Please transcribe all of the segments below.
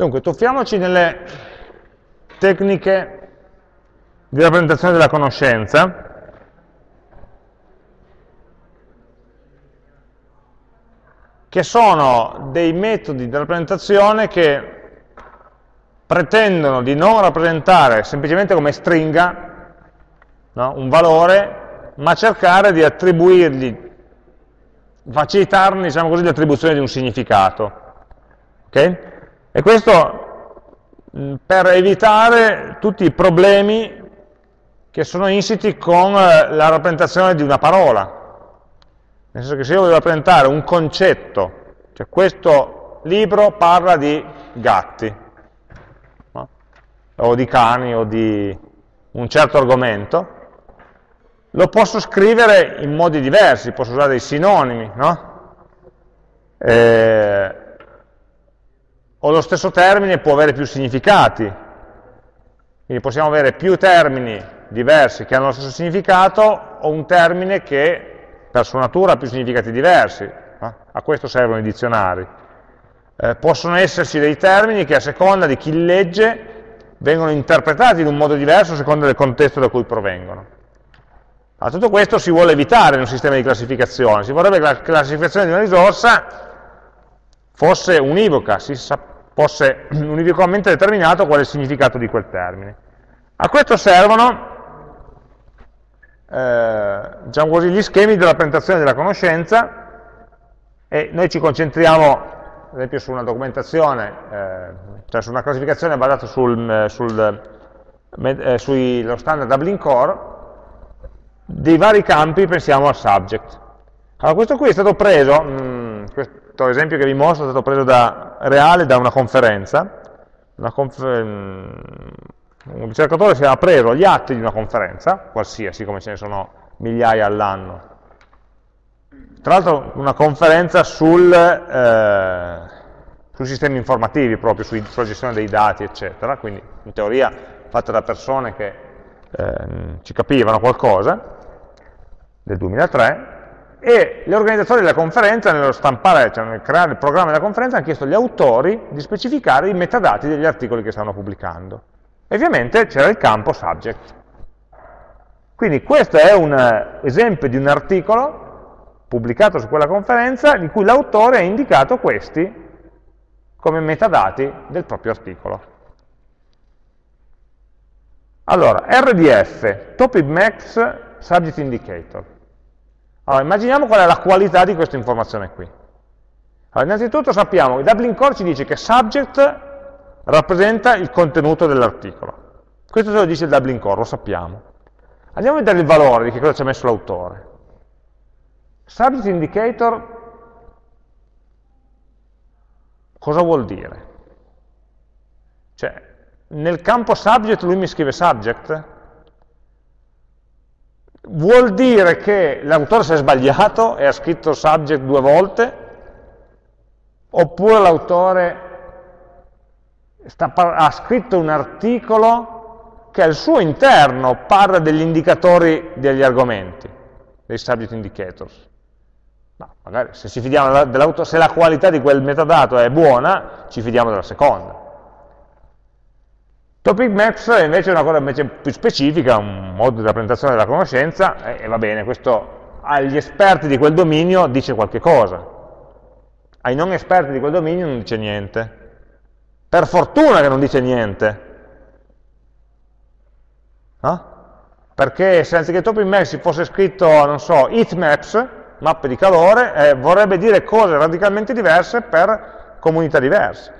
Dunque, tuffiamoci nelle tecniche di rappresentazione della conoscenza. che sono dei metodi di rappresentazione che pretendono di non rappresentare semplicemente come stringa no, un valore, ma cercare di attribuirgli facilitarne diciamo l'attribuzione di un significato. Okay? E questo per evitare tutti i problemi che sono insiti con eh, la rappresentazione di una parola. Nel senso che se io voglio rappresentare un concetto, cioè questo libro parla di gatti, no? o di cani, o di un certo argomento, lo posso scrivere in modi diversi, posso usare dei sinonimi, no? Eh, o lo stesso termine può avere più significati, quindi possiamo avere più termini diversi che hanno lo stesso significato o un termine che per sua natura ha più significati diversi, a questo servono i dizionari. Eh, possono esserci dei termini che a seconda di chi legge vengono interpretati in un modo diverso a seconda del contesto da cui provengono. A tutto questo si vuole evitare in un sistema di classificazione, si vorrebbe che la classificazione di una risorsa fosse univoca, si fosse univocamente determinato qual è il significato di quel termine. A questo servono eh, diciamo così, gli schemi della presentazione della conoscenza e noi ci concentriamo ad esempio su una documentazione, eh, cioè su una classificazione basata sul, sul, eh, sullo standard Dublin Core dei vari campi pensiamo al subject. Allora questo qui è stato preso, mh, mm, questo esempio che vi mostro è stato preso da reale da una conferenza, una conf mm, un ricercatore si era preso gli atti di una conferenza, qualsiasi come ce ne sono migliaia all'anno, tra l'altro una conferenza sul, eh, sui sistemi informativi proprio, sui, sulla gestione dei dati eccetera, quindi in teoria fatta da persone che eh, ci capivano qualcosa, del 2003, e gli organizzatori della conferenza, nello stampare, cioè nel creare il programma della conferenza, hanno chiesto agli autori di specificare i metadati degli articoli che stavano pubblicando. E ovviamente c'era il campo subject. Quindi questo è un esempio di un articolo pubblicato su quella conferenza in cui l'autore ha indicato questi come metadati del proprio articolo. Allora, RDF, Topic Max Subject Indicator. Allora, immaginiamo qual è la qualità di questa informazione qui. Allora, innanzitutto sappiamo che Dublin Core ci dice che subject rappresenta il contenuto dell'articolo. Questo ce lo dice il Dublin Core, lo sappiamo. Andiamo a vedere il valore di che cosa ci ha messo l'autore. Subject Indicator cosa vuol dire? Cioè, nel campo subject lui mi scrive subject? Vuol dire che l'autore si è sbagliato e ha scritto subject due volte? Oppure l'autore ha scritto un articolo che al suo interno parla degli indicatori degli argomenti, dei subject indicators? No, magari se, fidiamo se la qualità di quel metadato è buona, ci fidiamo della seconda. Topic Maps invece è una cosa invece più specifica, un modo di rappresentazione della conoscenza, e, e va bene, questo agli esperti di quel dominio dice qualche cosa, ai non esperti di quel dominio non dice niente. Per fortuna che non dice niente. No? Perché se anziché topic maps fosse scritto, non so, heatmaps, mappe di calore, eh, vorrebbe dire cose radicalmente diverse per comunità diverse.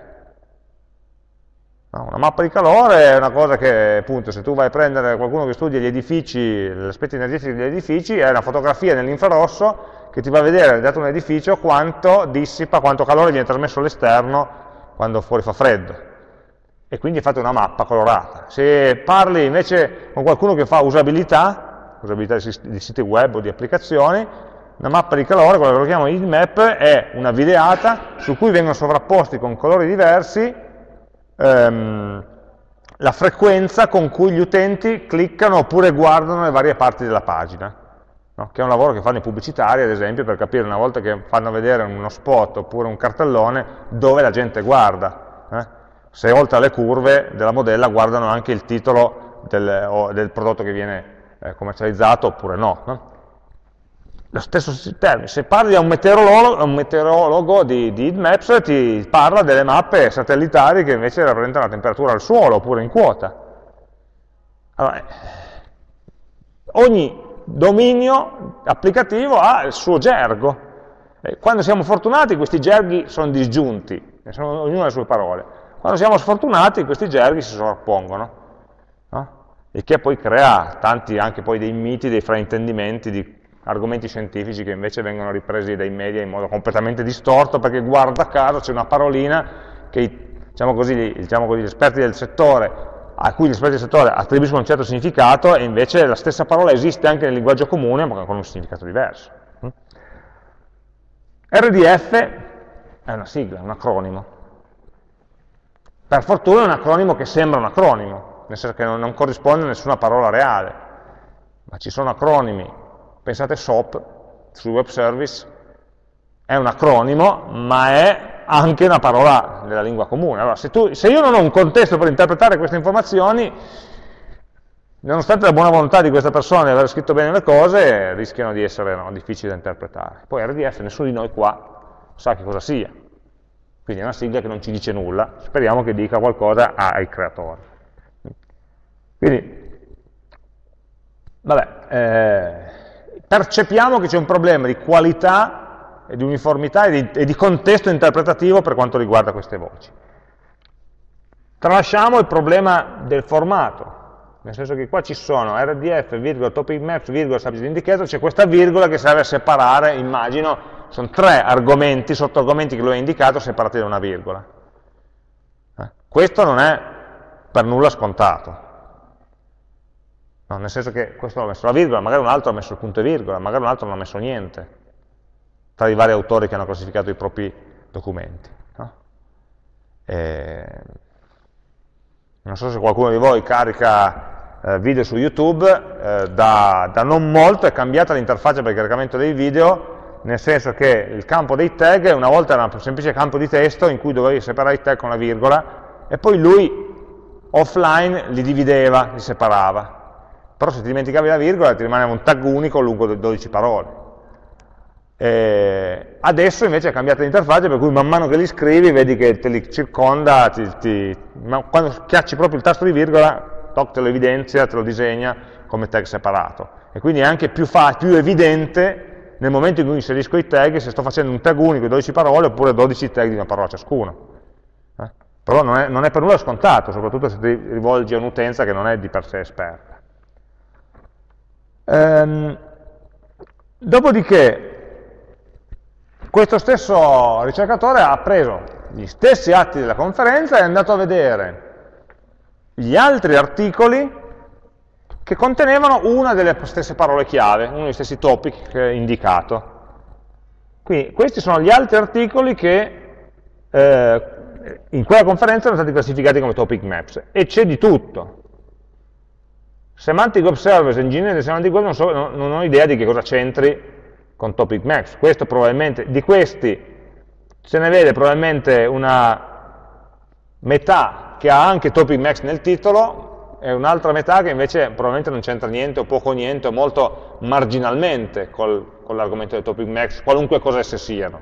No, una mappa di calore è una cosa che, appunto, se tu vai a prendere qualcuno che studia gli edifici, gli aspetti energetici degli edifici, è una fotografia nell'infrarosso che ti va a vedere, dato un edificio, quanto dissipa, quanto calore viene trasmesso all'esterno quando fuori fa freddo. E quindi fate una mappa colorata. Se parli invece con qualcuno che fa usabilità, usabilità di siti web o di applicazioni, una mappa di calore, quella che lo chiamo heatmap, è una videata su cui vengono sovrapposti con colori diversi ehm, la frequenza con cui gli utenti cliccano oppure guardano le varie parti della pagina, no? che è un lavoro che fanno i pubblicitari, ad esempio, per capire una volta che fanno vedere uno spot oppure un cartellone dove la gente guarda. Eh? se oltre alle curve della modella guardano anche il titolo del, del prodotto che viene eh, commercializzato oppure no. no? Lo stesso termine, se parli a un meteorologo, un meteorologo di, di Maps ti parla delle mappe satellitari che invece rappresentano la temperatura al suolo oppure in quota. Allora, eh, ogni dominio applicativo ha il suo gergo. E quando siamo fortunati questi gerghi sono disgiunti, sono ognuno le sue parole. Quando siamo sfortunati questi gerghi si sovrappongono. No? Il che poi crea tanti anche poi dei miti, dei fraintendimenti di argomenti scientifici che invece vengono ripresi dai media in modo completamente distorto perché guarda caso c'è una parolina che diciamo così, diciamo così, gli esperti del settore a cui gli esperti del settore attribuiscono un certo significato e invece la stessa parola esiste anche nel linguaggio comune ma con un significato diverso. RDF è una sigla, un acronimo. Per fortuna è un acronimo che sembra un acronimo, nel senso che non, non corrisponde a nessuna parola reale, ma ci sono acronimi Pensate SOAP sul web service, è un acronimo, ma è anche una parola della lingua comune. Allora, se, tu, se io non ho un contesto per interpretare queste informazioni, nonostante la buona volontà di questa persona di aver scritto bene le cose, rischiano di essere no, difficili da interpretare. Poi RDF, nessuno di noi qua sa che cosa sia. Quindi è una sigla che non ci dice nulla, speriamo che dica qualcosa ai creatori. Quindi, vabbè, eh, percepiamo che c'è un problema di qualità e di uniformità e di, e di, contesto interpretativo per quanto riguarda queste voci. Tralasciamo il problema del formato, nel senso che qua ci sono rdf, virgola, topic maps, virgola, subject indicator, c'è questa virgola che serve a separare, immagino, sono tre argomenti, sottoargomenti che lui ha indicato, separati da una virgola. Eh? Questo non è per nulla scontato. No, nel senso che questo ha messo la virgola, magari un altro ha messo il punto e virgola, magari un altro non ha messo niente, tra i vari autori che hanno classificato i propri documenti. No? E... Non so se qualcuno di voi carica eh, video su YouTube, eh, da, da, non molto è cambiata l'interfaccia per il caricamento dei video, nel senso che il campo dei tag una volta era un semplice campo di testo in cui dovevi separare i tag con la virgola, e poi lui offline li divideva, li separava però se ti dimenticavi la virgola ti rimaneva un tag unico lungo 12 parole. E adesso invece è cambiata l'interfaccia per cui man mano che li scrivi vedi che te li circonda, ti, ti, quando schiacci proprio il tasto di virgola, toc, te lo evidenzia, te lo disegna come tag separato. E quindi è anche più, più evidente nel momento in cui inserisco i tag se sto facendo un tag unico di 12 parole oppure 12 tag di una parola ciascuno. Eh? Però non è, non è per nulla scontato, soprattutto se ti rivolgi a un'utenza che non è di per sé esperta. Ehm, dopodiché, questo stesso ricercatore ha preso gli stessi atti della conferenza e è andato a vedere gli altri articoli che contenevano una delle stesse parole chiave, uno degli stessi topic indicato. Quindi questi sono gli altri articoli che eh, in quella conferenza erano stati classificati come topic maps e c'è di tutto. Semantic Web Service, ingegnere di Semantic Web, non, so, non, non ho idea di che cosa c'entri con Topic Maps. Questo probabilmente, di questi se ne vede probabilmente una metà che ha anche Topic Maps nel titolo e un'altra metà che invece probabilmente non c'entra niente o poco niente o molto marginalmente col, con l'argomento del Topic Maps, qualunque cosa esse siano.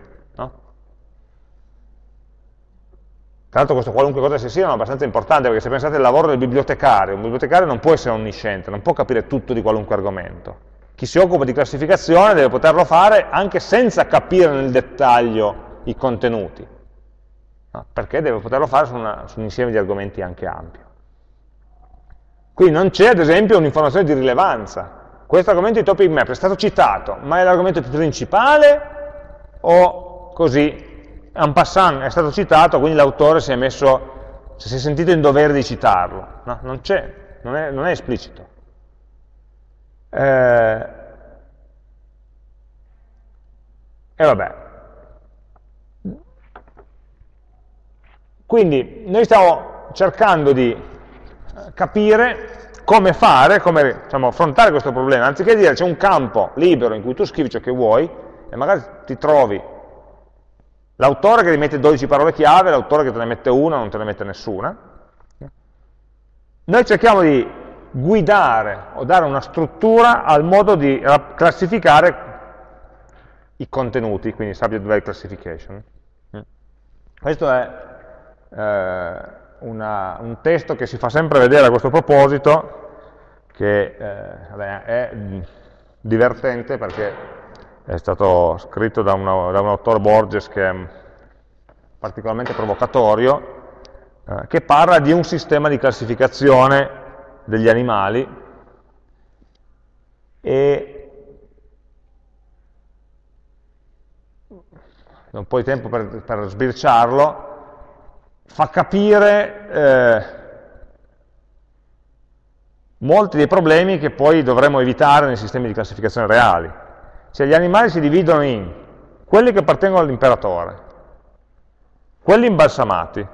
Tra l'altro questo qualunque cosa sia siano è abbastanza importante, perché se pensate al lavoro del bibliotecario, un bibliotecario non può essere onnisciente, non può capire tutto di qualunque argomento. Chi si occupa di classificazione deve poterlo fare anche senza capire nel dettaglio i contenuti, no? perché deve poterlo fare su, una, su un insieme di argomenti anche ampio. Qui non c'è ad esempio un'informazione di rilevanza. Questo argomento di topic map è stato citato, ma è l'argomento principale o così en passant è stato citato, quindi l'autore si è messo, si è sentito in dovere di citarlo. No, non c'è, non, non, è esplicito. Eh, e vabbè. Quindi noi stiamo cercando di capire come fare, come diciamo, affrontare questo problema, anziché dire c'è un campo libero in cui tu scrivi ciò che vuoi e magari ti trovi L'autore che ti mette 12 parole chiave, l'autore che te ne mette una, non te ne mette nessuna. Noi cerchiamo di guidare o dare una struttura al modo di classificare i contenuti, quindi subject verb classification. Questo è eh, una, un testo che si fa sempre vedere a questo proposito, che eh, è divertente perché è stato scritto da, una, da un autore Borges che è particolarmente provocatorio, eh, che parla di un sistema di classificazione degli animali e un po' di tempo per, per sbirciarlo, fa capire eh, molti dei problemi che poi dovremmo evitare nei sistemi di classificazione reali. Cioè gli animali si dividono in quelli che appartengono all'imperatore, quelli imbalsamati.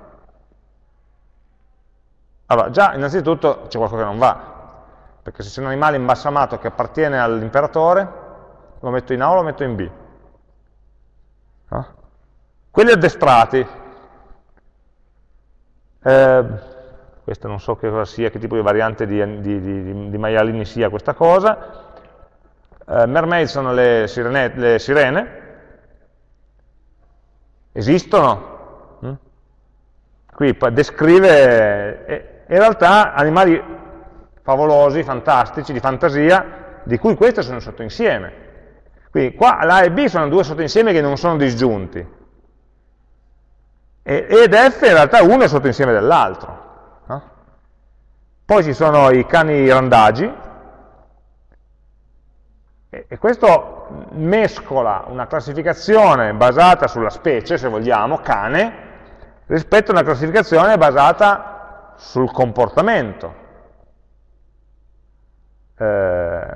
Allora, già innanzitutto c'è qualcosa che non va, perché se c'è un animale imbalsamato che appartiene all'imperatore, lo metto in A o lo metto in B? No? Quelli addestrati, eh, questo non so che cosa sia, che tipo di variante di, di, di, di maialini sia questa cosa, eh, mermaid sono le sirene, le sirene, esistono, mm? qui descrive eh, in realtà animali favolosi, fantastici, di fantasia, di cui questi sono sottoinsieme. Quindi qua l'A e B sono due sottoinsiemi che non sono disgiunti. ed F in realtà uno è sottoinsieme dell'altro. No? Poi ci sono i cani randagi, e, questo mescola una classificazione basata sulla specie, se vogliamo, cane, rispetto a una classificazione basata sul comportamento. Eh,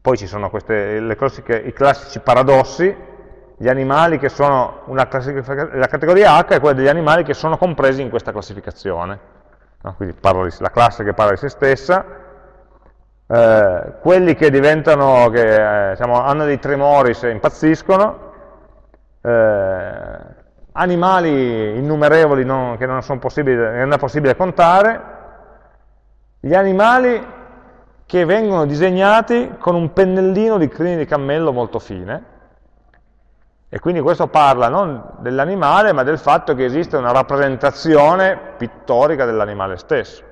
poi ci sono queste, classiche, i classici paradossi, gli animali che sono, una la categoria H è quella degli animali che sono compresi in questa classificazione. No? Quindi di, la classe che parla di se stessa, eh, quelli che diventano, che diciamo, hanno dei tremori se impazziscono, eh, animali innumerevoli non, che non, non è possibile contare, gli animali che vengono disegnati con un pennellino di crini di cammello molto fine, e quindi questo parla non dell'animale, ma del fatto che esiste una rappresentazione pittorica dell'animale stesso.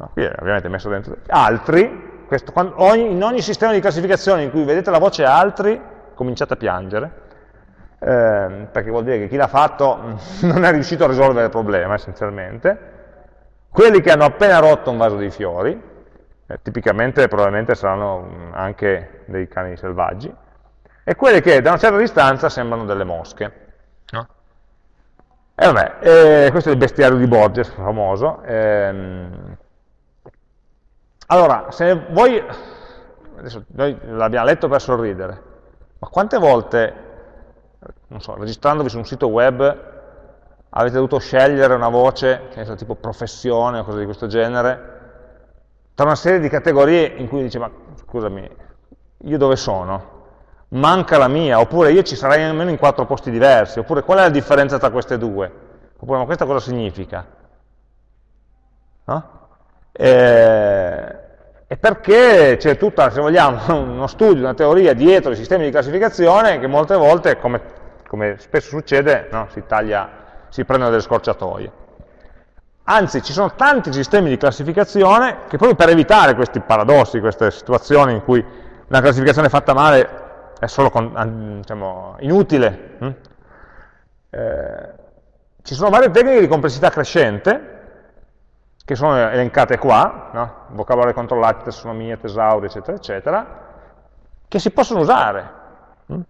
No, qui è ovviamente messo dentro. Altri, questo, quando, ogni, in ogni sistema di classificazione in cui vedete la voce altri, cominciate a piangere, eh, perché vuol dire che chi l'ha fatto non è riuscito a risolvere il problema, essenzialmente. Quelli che hanno appena rotto un vaso di fiori, eh, tipicamente probabilmente saranno mm, anche dei cani selvaggi, e quelle che da una certa distanza sembrano delle mosche. No? E vabbè, eh, questo è il bestiario di Borges, famoso. Ehm, allora, se voi, adesso noi l'abbiamo letto per sorridere, ma quante volte, non so, registrandovi su un sito web, avete dovuto scegliere una voce, che è tipo professione o cose di questo genere, tra una serie di categorie in cui dice, ma scusami, io dove sono? Manca la mia, oppure io ci sarei almeno in quattro posti diversi, oppure qual è la differenza tra queste due? Oppure ma questa cosa significa? No? E, e perché c'è tutta, se vogliamo, uno studio, una teoria dietro i sistemi di classificazione che molte volte, come, come spesso succede, no, si, taglia, si prendono delle scorciatoie. Anzi, ci sono tanti sistemi di classificazione che proprio per evitare questi paradossi, queste situazioni in cui una classificazione fatta male è solo con, diciamo, inutile, hm? eh, ci sono varie tecniche di complessità crescente, che sono elencate qua, no? vocabolario controllati, tassonomia, tesauri, eccetera, eccetera, che si possono usare. Hm?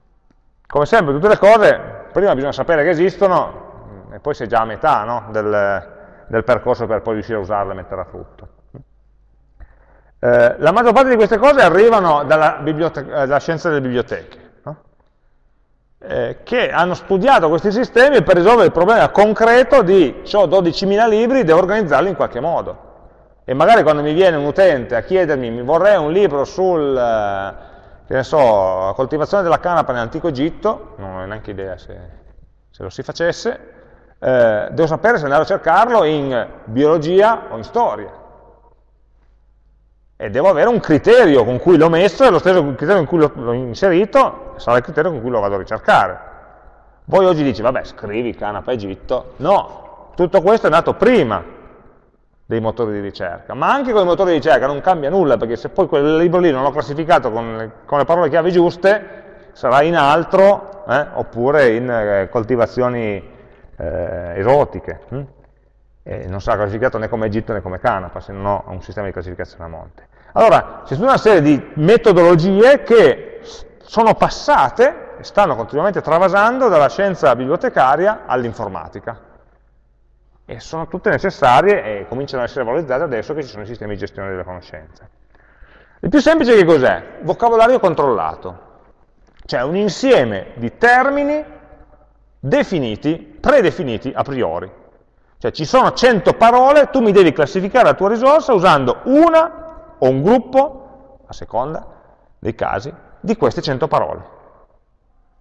Come sempre, tutte le cose, prima bisogna sapere che esistono, e poi si è già a metà no? del, del percorso per poi riuscire a usarla e metterla a frutto. Eh, la maggior parte di queste cose arrivano dalla, eh, dalla scienza delle biblioteche? Eh, che hanno studiato questi sistemi per risolvere il problema concreto di ho 12.000 libri, devo organizzarli in qualche modo. E magari quando mi viene un utente a chiedermi mi vorrei un libro sul, eh, so, coltivazione della canapa nell'antico Egitto, non ho neanche idea se, se lo si facesse, eh, devo sapere se andare a cercarlo in biologia o in storia. E devo avere un criterio con cui l'ho messo e lo stesso criterio con cui l'ho inserito sarà il criterio con cui lo vado a ricercare. Voi oggi dici, vabbè, scrivi canapa Egitto. No, tutto questo è nato prima dei motori di ricerca, ma anche con i motori di ricerca non cambia nulla, perché se poi quel libro lì non l'ho classificato con le, con le parole chiave giuste, sarà in altro, eh, oppure in eh, coltivazioni eh, esotiche. Hm? Non sarà classificato né come Egitto né come Canapa, se non ho un sistema di classificazione a monte. Allora, c'è tutta una serie di metodologie che sono passate e stanno continuamente travasando dalla scienza bibliotecaria all'informatica. E sono tutte necessarie e cominciano ad essere valorizzate adesso che ci sono i sistemi di gestione delle conoscenze. Il più semplice che cos'è? Vocabolario controllato. Cioè un insieme di termini definiti, predefiniti a priori. Cioè ci sono 100 parole, tu mi devi classificare la tua risorsa usando una o un gruppo, a seconda dei casi, di queste 100 parole.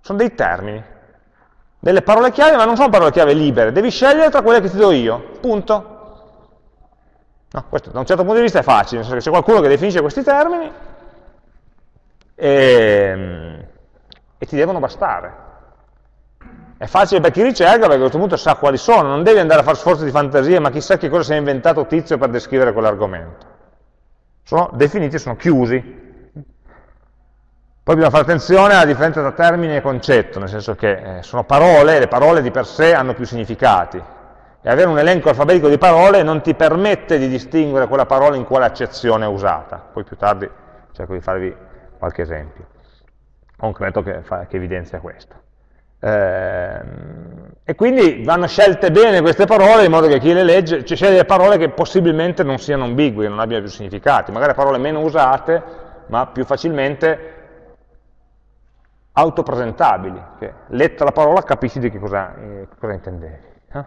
Sono dei termini, delle parole chiave, ma non sono parole chiave libere, devi scegliere tra quelle che ti do io, punto. No, questo da un certo punto di vista è facile, nel senso che c'è qualcuno che definisce questi termini e, ehm, e ti devono bastare. È facile per chi ricerca perché a questo punto sa quali sono, non devi andare a fare sforzi di fantasia, ma chissà che cosa si è inventato tizio per descrivere quell'argomento. Sono definiti, sono chiusi. Poi bisogna fare attenzione alla differenza tra termine e concetto, nel senso che eh, sono parole, e le parole di per sé hanno più significati. E avere un elenco alfabetico di parole non ti permette di distinguere quella parola in quale accezione è usata. Poi più tardi cerco di farvi qualche esempio. Concreto che, che evidenzia questo. Eh, e quindi vanno scelte bene queste parole in modo che chi le legge, cioè sceglie le parole che possibilmente non siano ambigue, non abbiano più significati, magari parole meno usate, ma più facilmente autopresentabili, che letta la parola capisci di che cosa, eh, cosa intendevi. Eh?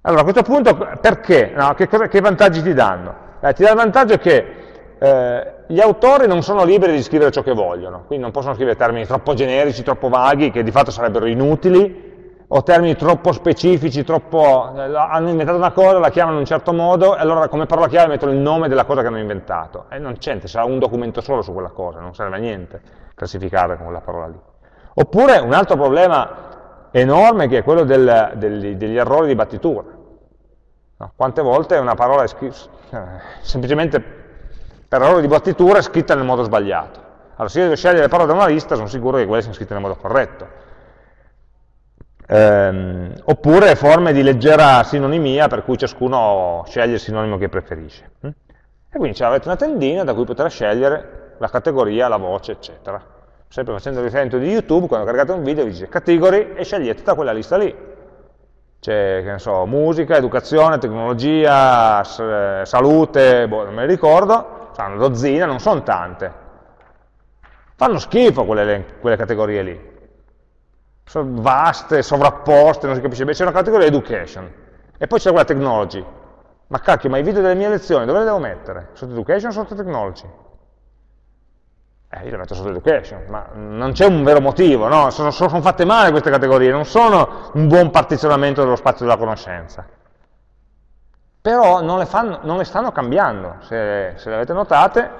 Allora a questo punto perché? No, che, cosa, che, vantaggi ti danno? Eh, ti dà il vantaggio che eh, gli autori non sono liberi di scrivere ciò che vogliono, quindi non possono scrivere termini troppo generici, troppo vaghi, che di fatto sarebbero inutili, o termini troppo specifici, troppo, eh, hanno inventato una cosa, la chiamano in un certo modo, e allora come parola chiave mettono il nome della cosa che hanno inventato. E non c'è, sarà un documento solo su quella cosa, non serve a niente classificarla con quella parola lì. Oppure un altro problema enorme che è quello del, del, degli errori di battitura. No? Quante volte una parola è scritta, eh, semplicemente per errore di battitura è scritta nel modo sbagliato. Allora, se io devo scegliere le parole da una lista, sono sicuro che quelle siano scritte nel modo corretto. Ehm, oppure forme di leggera sinonimia, per cui ciascuno sceglie il sinonimo che preferisce. E quindi avete una tendina da cui poter scegliere la categoria, la voce, eccetera. Sempre facendo riferimento di YouTube, quando caricate un video, vi dice category e scegliete da quella lista lì. C'è, che ne so, musica, educazione, tecnologia, salute, boh, non me ne ricordo, una dozzina, non sono tante. Fanno schifo quelle, quelle categorie lì. Sono vaste, sovrapposte, non si capisce bene. C'è una categoria education e poi c'è quella technology. Ma cacchio, ma i video delle mie lezioni dove le devo mettere? Sotto education o sotto technology? Eh, io le metto sotto education, ma non c'è un vero motivo, no? sono, sono, fatte male queste categorie, non sono un buon partizionamento dello spazio della conoscenza però non le, fanno, non le stanno cambiando, se, se, le avete notate,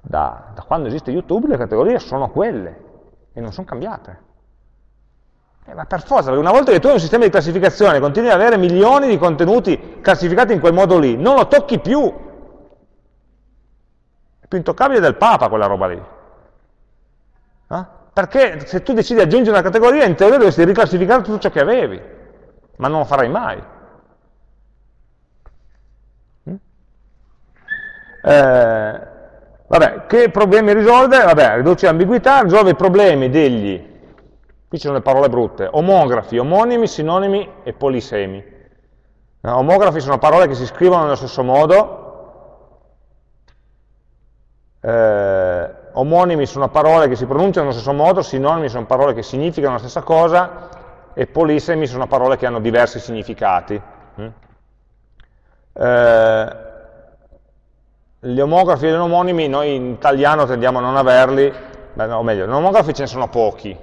da, da, quando esiste YouTube le categorie sono quelle e non sono cambiate. Eh, ma per forza, perché una volta che tu hai un sistema di classificazione continui ad avere milioni di contenuti classificati in quel modo lì, non lo tocchi più. È più intoccabile del Papa quella roba lì. Eh? Perché se tu decidi di aggiungere una categoria, in teoria dovresti riclassificare tutto ciò che avevi, ma non lo farai mai. Eh, vabbè, che problemi risolve? Vabbè, riduce l'ambiguità, risolve i problemi degli, qui ci sono le parole brutte, omografi, omonimi, sinonimi e polisemi. No, omografi sono parole che si scrivono nello stesso modo, eh, omonimi sono parole che si pronunciano nello stesso modo, sinonimi sono parole che significano la stessa cosa, e polisemi sono parole che hanno diversi significati. Mm? Eh, gli omografi e gli omonimi noi in italiano tendiamo a non averli beh, no, o meglio, nomografi ce ne sono pochi,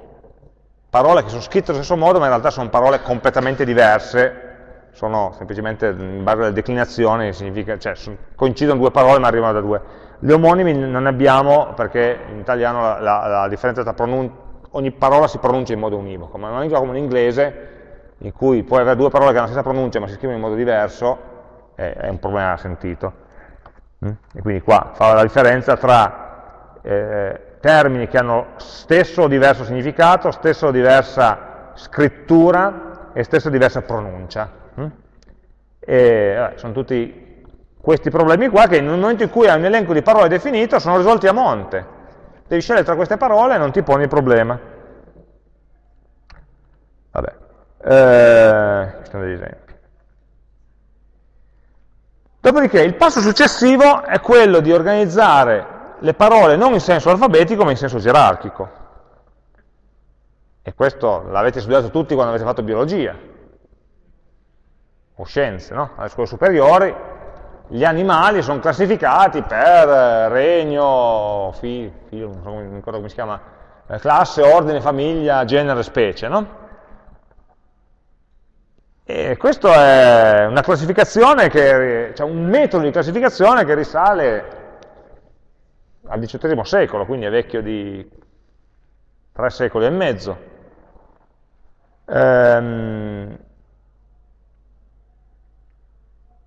parole che sono scritte allo stesso modo ma in realtà sono parole completamente diverse, sono semplicemente in base alle declinazioni, cioè, coincidono due parole ma arrivano da due. Gli omonimi non ne abbiamo perché in italiano la, la, la differenza tra ogni parola si pronuncia in modo univoco, ma in una lingua come l'inglese, in cui puoi avere due parole che hanno la stessa pronuncia ma si scrivono in modo diverso, è, è un problema sentito. Mm? E quindi qua fa la differenza tra eh, termini che hanno stesso o diverso significato, stesso o diversa scrittura e stesso o diversa pronuncia. Mm? E, vabbè, sono tutti questi problemi qua che nel momento in cui hai un elenco di parole definito sono risolti a monte. Devi scegliere tra queste parole e non ti poni il problema. Vabbè, eh, questi sono degli esempi. Dopodiché il passo successivo è quello di organizzare le parole non in senso alfabetico ma in senso gerarchico. E questo l'avete studiato tutti quando avete fatto biologia o scienze, no? alle scuole superiori, gli animali sono classificati per regno, fi, figlio, non so come, come si chiama, eh, classe, ordine, famiglia, genere, specie, no? E questo è una classificazione che, cioè un metodo di classificazione che risale al XVIII secolo, quindi è vecchio di tre secoli e mezzo. Ehm,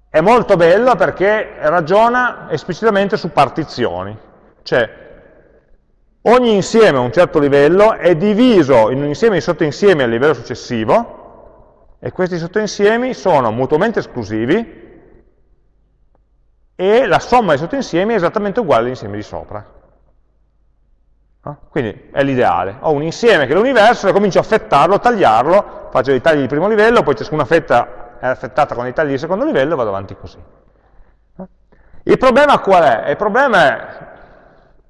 È molto bello perché ragiona esplicitamente su partizioni, cioè ogni insieme a un certo livello è diviso in un insieme di sottoinsiemi al livello successivo e questi sottoinsiemi sono mutuamente esclusivi e la somma dei sottoinsiemi è esattamente uguale all'insieme di sopra. Quindi è l'ideale. Ho un insieme che è l'universo e comincio a fettarlo, a tagliarlo, faccio dei tagli di primo livello, poi ciascuna fetta è affettata con i tagli di secondo livello e vado avanti così. Il problema qual è? Il problema è,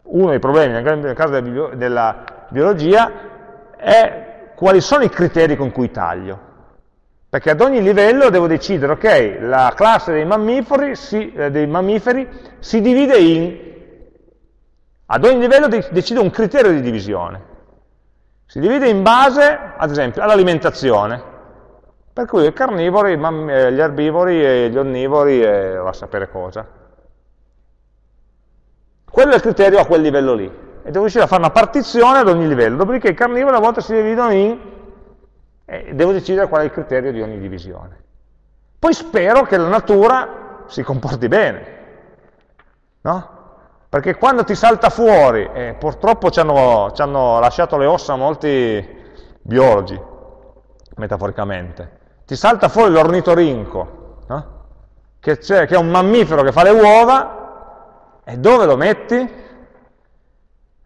uno dei problemi nel caso della biologia, è quali sono i criteri con cui taglio. Perché ad ogni livello devo decidere, ok, la classe dei mammiferi si, eh, dei mammiferi si divide in... Ad ogni livello decido un criterio di divisione. Si divide in base, ad esempio, all'alimentazione. Per cui i carnivori, eh, gli erbivori e gli onnivori e va a sapere cosa. Quello è il criterio a quel livello lì. E devo riuscire a fare una partizione ad ogni livello. Dopodiché i carnivori a volte si dividono in... e devo decidere qual è il criterio di ogni divisione. Poi spero che la natura si comporti bene. No? Perché quando ti salta fuori, e purtroppo ci hanno, ci hanno lasciato le ossa molti biologi, metaforicamente, ti salta fuori l'ornitorinco, no? che, che, è un mammifero che fa le uova, e dove lo metti?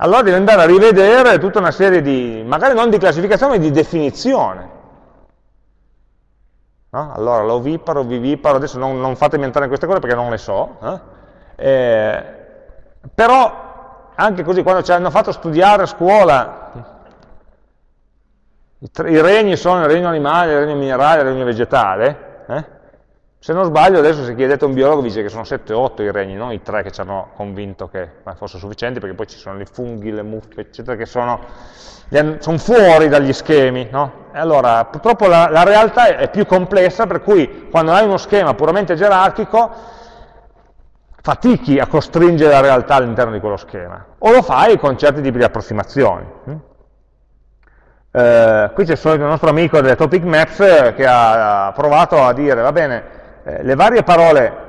Allora devi andare a rivedere tutta una serie di, magari non di classificazione, ma di definizione. No? Allora, l'oviparo, viviparo, adesso non, non, fatemi entrare in queste cose perché non le so, eh? Eh, però anche così, quando ci hanno fatto studiare a scuola i, tre, I, regni sono il regno animale, il regno minerale, il regno vegetale. Eh? Se non sbaglio, adesso se chiedete a un biologo vi dice che sono 7 o 8 i regni, non i tre che ci hanno convinto che fossero sufficienti, perché poi ci sono i funghi, le muffe, eccetera, che sono, sono fuori dagli schemi. No? E allora, purtroppo la, la realtà è più complessa, per cui quando hai uno schema puramente gerarchico, fatichi a costringere la realtà all'interno di quello schema, o lo fai con certi tipi di approssimazioni. Hm? Eh, qui c'è il nostro amico delle topic maps eh, che ha provato a dire, va bene, eh, le varie parole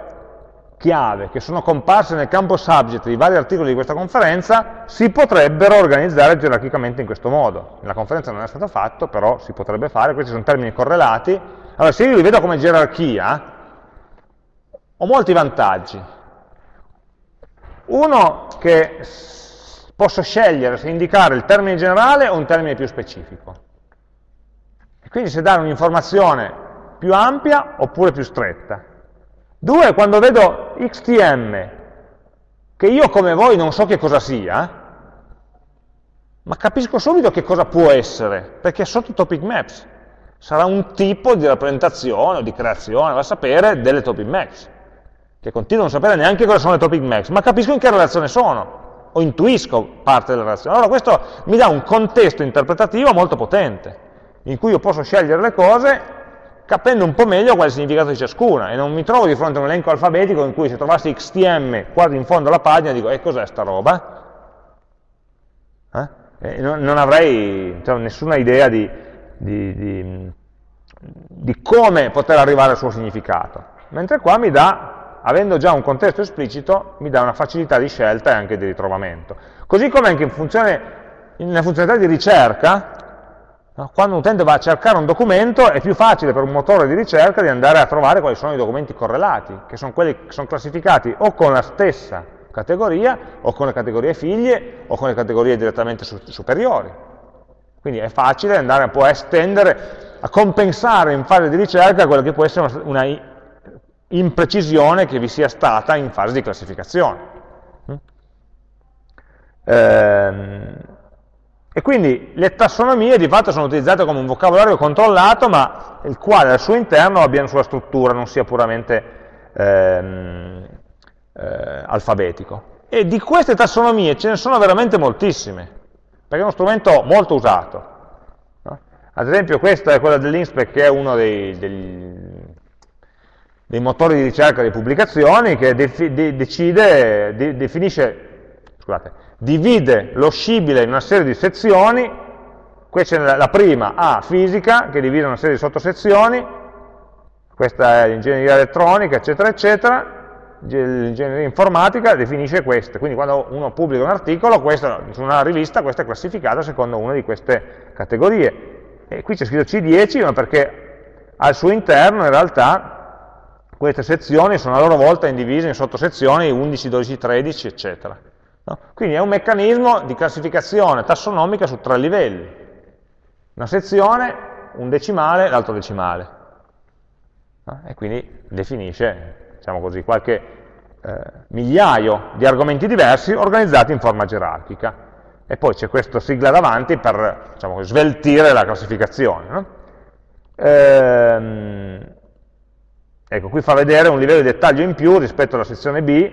chiave che sono comparse nel campo subject di vari articoli di questa conferenza si potrebbero organizzare gerarchicamente in questo modo. Nella conferenza non è stato fatto, però si potrebbe fare, questi sono termini correlati. Allora, se io li vedo come gerarchia, ho molti vantaggi. Uno che posso scegliere se indicare il termine generale o un termine più specifico. E quindi se dare un'informazione più ampia oppure più stretta. Due, quando vedo XTM, che io come voi non so che cosa sia, ma capisco subito che cosa può essere, perché è sotto topic maps. Sarà un tipo di rappresentazione o di creazione, va a sapere, delle topic maps, che continuo a non sapere neanche cosa sono le topic maps, ma capisco in che relazione sono. o intuisco parte della relazione. Allora questo mi dà un contesto interpretativo molto potente, in cui io posso scegliere le cose capendo un po' meglio qual è il significato di ciascuna e non mi trovo di fronte a un elenco alfabetico in cui se trovassi XTM quasi in fondo alla pagina dico, e cos'è sta roba? Eh? E non, non, avrei cioè, nessuna idea di, di, di, di come poter arrivare al suo significato. Mentre qua mi dà, avendo già un contesto esplicito, mi dà una facilità di scelta e anche di ritrovamento. Così come anche in funzione, nella funzionalità di ricerca, quando un utente va a cercare un documento è più facile per un motore di ricerca di andare a trovare quali sono i documenti correlati, che sono quelli che sono classificati o con la stessa categoria, o con le categorie figlie, o con le categorie direttamente su superiori. Quindi è facile andare un po' a estendere, a compensare in fase di ricerca quella che può essere una, una imprecisione che vi sia stata in fase di classificazione. Mm? Ehm, e quindi le tassonomie di fatto sono utilizzate come un vocabolario controllato, ma il quale al suo interno abbia una sua struttura, non sia puramente ehm, eh, alfabetico. E di queste tassonomie ce ne sono veramente moltissime, perché è uno strumento molto usato. No? Ad esempio questa è quella dell'Inspec, che è uno dei, dei, dei, motori di ricerca di pubblicazioni, che de, de, decide, de, definisce, scusate, divide lo scibile in una serie di sezioni, qui c'è la prima A, fisica, che divide una serie di sottosezioni, questa è l'ingegneria elettronica, eccetera, eccetera, l'ingegneria informatica definisce queste, quindi quando uno pubblica un articolo, questa, su una rivista, questa è classificata secondo una di queste categorie. E qui c'è scritto C10, ma perché al suo interno in realtà queste sezioni sono a loro volta indivise in sottosezioni 11, 12, 13, eccetera. No? Quindi è un meccanismo di classificazione tassonomica su tre livelli. Una sezione, un decimale, l'altro decimale. No? E quindi definisce, diciamo così, qualche eh, migliaio di argomenti diversi organizzati in forma gerarchica. E poi c'è questa sigla davanti per diciamo, sveltire la classificazione. No? Ehm, ecco, qui fa vedere un livello di dettaglio in più rispetto alla sezione B,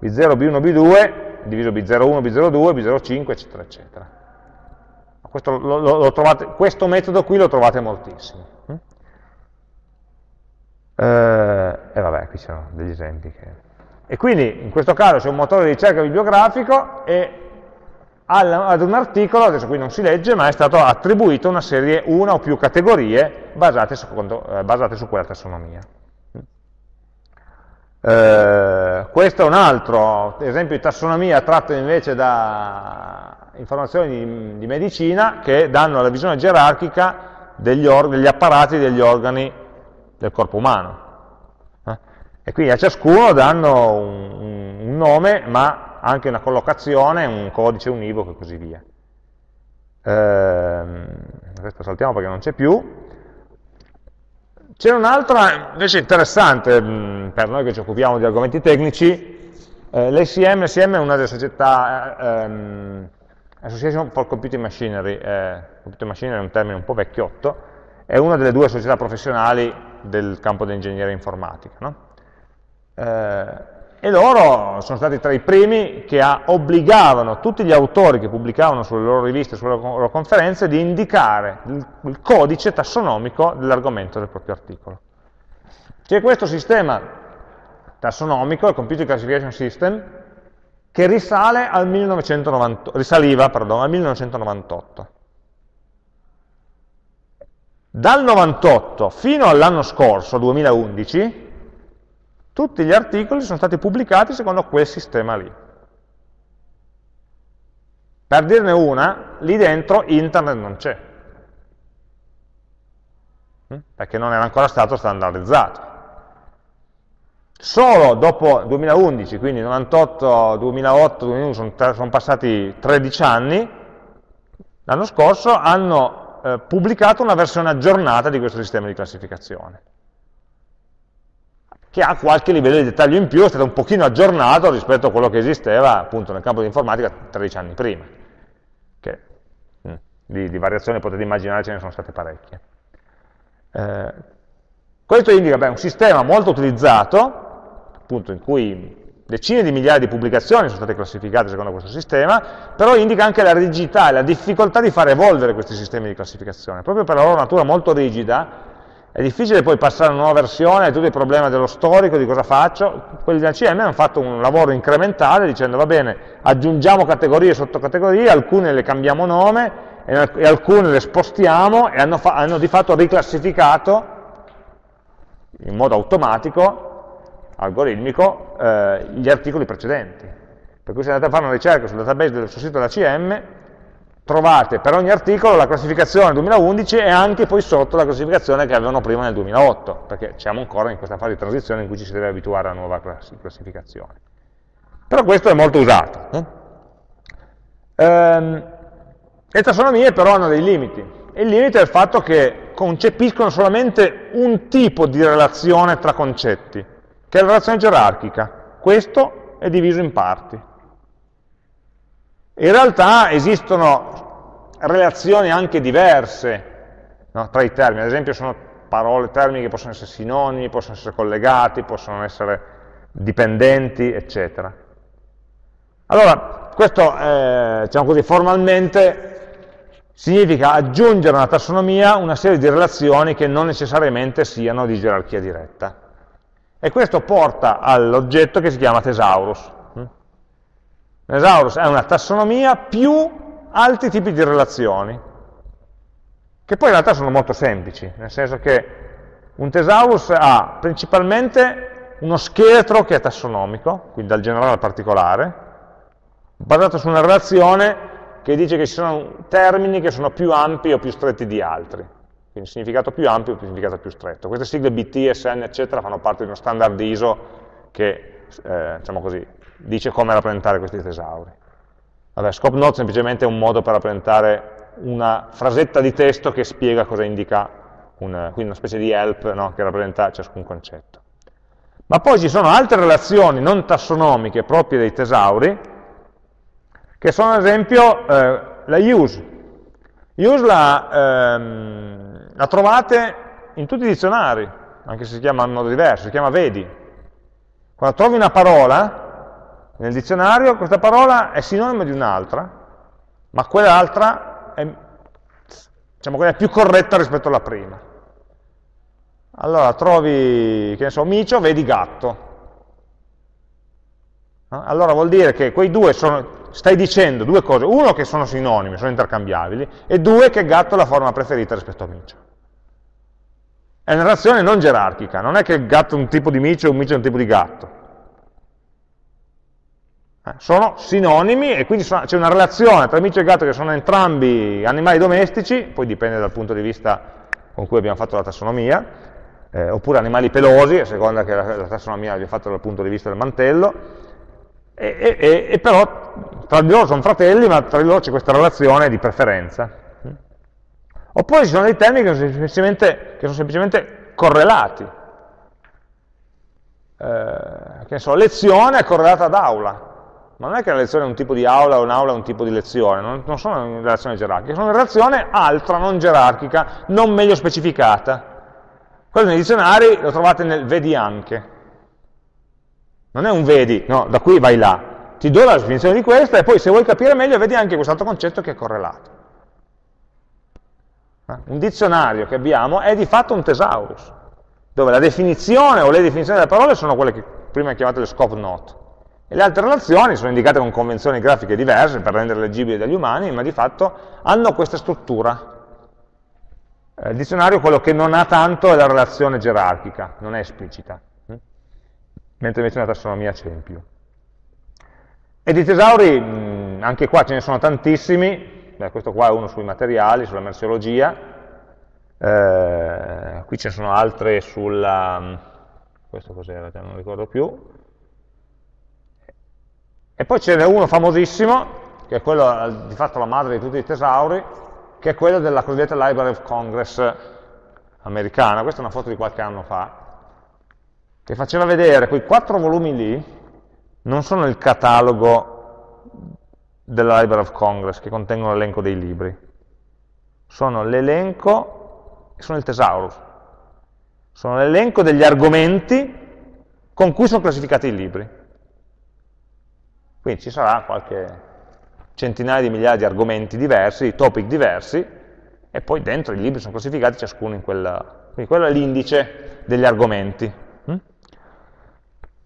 B0, B1, B2, diviso B01, B02, B05, eccetera, eccetera. Questo, lo, lo trovate, questo, metodo qui lo trovate moltissimo. Mm? Eh, e vabbè, qui ci sono degli esempi. Che... E quindi in questo caso c'è un motore di ricerca bibliografico e ad un articolo, adesso qui non si legge, ma è stato attribuito una serie, una o più categorie basate, secondo, eh, basate su quella tassonomia. Eh, questo è un altro esempio di tassonomia tratto invece da informazioni di, di medicina che danno la visione gerarchica degli, degli apparati degli organi del corpo umano. Eh? E quindi a ciascuno danno un, un, nome, ma anche una collocazione, un codice univoco e così via. Eh, questo saltiamo perché non c'è più. C'è un'altra invece interessante mm, per noi che ci occupiamo di argomenti tecnici, eh, l'ACM, l'ACM è una delle società, eh, ehm, Association for Computing Machinery, eh, Computing Machinery è un termine un po' vecchiotto, è una delle due società professionali del campo dell'ingegneria informatica. No? Eh, e loro sono stati tra i primi che obbligavano tutti gli autori che pubblicavano sulle loro riviste, sulle loro conferenze, di indicare il, codice tassonomico dell'argomento del proprio articolo. C'è questo sistema tassonomico, il Computer Classification System, che risale al 1990, risaliva pardon, al 1998. Dal 98 fino all'anno scorso, 2011, tutti gli articoli sono stati pubblicati secondo quel sistema lì. Per dirne una, lì dentro internet non c'è, hm? perché non era ancora stato standardizzato. Solo dopo 2011, quindi 98, 2008, 2011, sono, sono passati 13 anni, l'anno scorso hanno eh, pubblicato una versione aggiornata di questo sistema di classificazione che ha qualche livello di dettaglio in più, è stato un pochino aggiornato rispetto a quello che esisteva appunto nel campo di informatica 13 anni prima, che mh, mm, di, di, variazioni potete immaginare ce ne sono state parecchie. Eh, questo indica beh, un sistema molto utilizzato, appunto in cui decine di migliaia di pubblicazioni sono state classificate secondo questo sistema, però indica anche la rigidità e la difficoltà di far evolvere questi sistemi di classificazione. Proprio per la loro natura molto rigida, è difficile poi passare a una nuova versione, tutto il problema dello storico, di cosa faccio. Quelli della CM hanno fatto un lavoro incrementale dicendo va bene, aggiungiamo categorie e sottocategorie, alcune le cambiamo nome e alcune le spostiamo e hanno, hanno di fatto riclassificato in modo automatico algoritmico eh, gli articoli precedenti. Per cui se andate a fare una ricerca sul database del suo sito della CM, trovate per ogni articolo la classificazione 2011 e anche poi sotto la classificazione che avevano prima nel 2008, perché siamo ancora in questa fase di transizione in cui ci si deve abituare alla nuova classificazione. Però questo è molto usato. Eh? Ehm, le tassonomie però hanno dei limiti, il limite è il fatto che concepiscono solamente un tipo di relazione tra concetti, che è la relazione gerarchica. Questo è diviso in parti. In realtà esistono relazioni anche diverse no, tra i termini, ad esempio sono parole, termini che possono essere sinonimi, possono essere collegati, possono essere dipendenti, eccetera. Allora, questo, eh, diciamo così, formalmente significa aggiungere a una tassonomia una serie di relazioni che non necessariamente siano di gerarchia diretta. E questo porta all'oggetto che si chiama thesaurus. Thesaurus è una tassonomia più altri tipi di relazioni, che poi in realtà sono molto semplici, nel senso che un thesaurus ha principalmente uno scheletro che è tassonomico, quindi dal generale al particolare, basato su una relazione che dice che ci sono termini che sono più ampi o più stretti di altri quindi significato più ampio e significato più stretto. Queste sigle BT, SN, eccetera, fanno parte di uno standard ISO che, eh, diciamo così, dice come rappresentare questi tesauri. Vabbè, scope note semplicemente un modo per rappresentare una frasetta di testo che spiega cosa indica, un, quindi una specie di help no, che rappresenta ciascun concetto. Ma poi ci sono altre relazioni non tassonomiche proprie dei tesauri, che sono ad esempio eh, la use. Use la, ehm, la trovate in tutti i dizionari, anche se si chiama in modo diverso, si chiama vedi. Quando trovi una parola nel dizionario, questa parola è sinonimo di un'altra, ma quell'altra è, diciamo, quella è più corretta rispetto alla prima. Allora trovi, che ne so, micio, vedi gatto. Allora vuol dire che quei due sono, stai dicendo due cose, uno che sono sinonimi, sono intercambiabili, e due che gatto è la forma preferita rispetto a micio. È una relazione non gerarchica, non è che il gatto è un tipo di micio e un micio è un tipo di gatto. Eh, sono sinonimi e quindi c'è una relazione tra micio e gatto che sono entrambi animali domestici, poi dipende dal punto di vista con cui abbiamo fatto la tassonomia, eh, oppure animali pelosi, a seconda che la, la tassonomia l'abbia fatta dal punto di vista del mantello, e, e, e, però tra di loro sono fratelli, ma tra di loro c'è questa relazione di preferenza. Oppure ci sono dei termini che sono semplicemente, che sono semplicemente correlati. Eh, che so, lezione è correlata ad aula. Ma non è che la lezione è un tipo di aula o un'aula è un tipo di lezione, non, non sono in relazione gerarchica, sono in relazione altra, non gerarchica, non meglio specificata. Quello nei dizionari lo trovate nel vedi anche. Non è un vedi, no, da qui vai là. Ti do la definizione di questa e poi se vuoi capire meglio vedi anche quest'altro concetto che è correlato. Eh? Un dizionario che abbiamo è di fatto un thesaurus, dove la definizione o le definizioni delle parole sono quelle che prima chiamate le scope note, e le altre relazioni sono indicate con convenzioni grafiche diverse per rendere leggibili dagli umani, ma di fatto hanno questa struttura. Eh, il dizionario quello che non ha tanto è la relazione gerarchica, non è esplicita, hm? mentre invece nella tassonomia c'è in più. E di tesauri, anche qua ce ne sono tantissimi, Beh, questo qua è uno sui materiali, sulla merceologia, eh, qui ce ne sono altre sulla, questo cos'era, non ricordo più, e poi ce n'è uno famosissimo, che è quello di fatto la madre di tutti i tesauri, che è quello della cosiddetta Library of Congress americana, questa è una foto di qualche anno fa, che faceva vedere quei quattro volumi lì, non sono il catalogo della Library of Congress che contengono l'elenco dei libri. Sono l'elenco, sono il thesaurus, sono l'elenco degli argomenti con cui sono classificati i libri. Quindi ci sarà qualche centinaia di migliaia di argomenti diversi, di topic diversi, e poi dentro i libri sono classificati ciascuno in quella... Quindi quello è l'indice degli argomenti. Mm?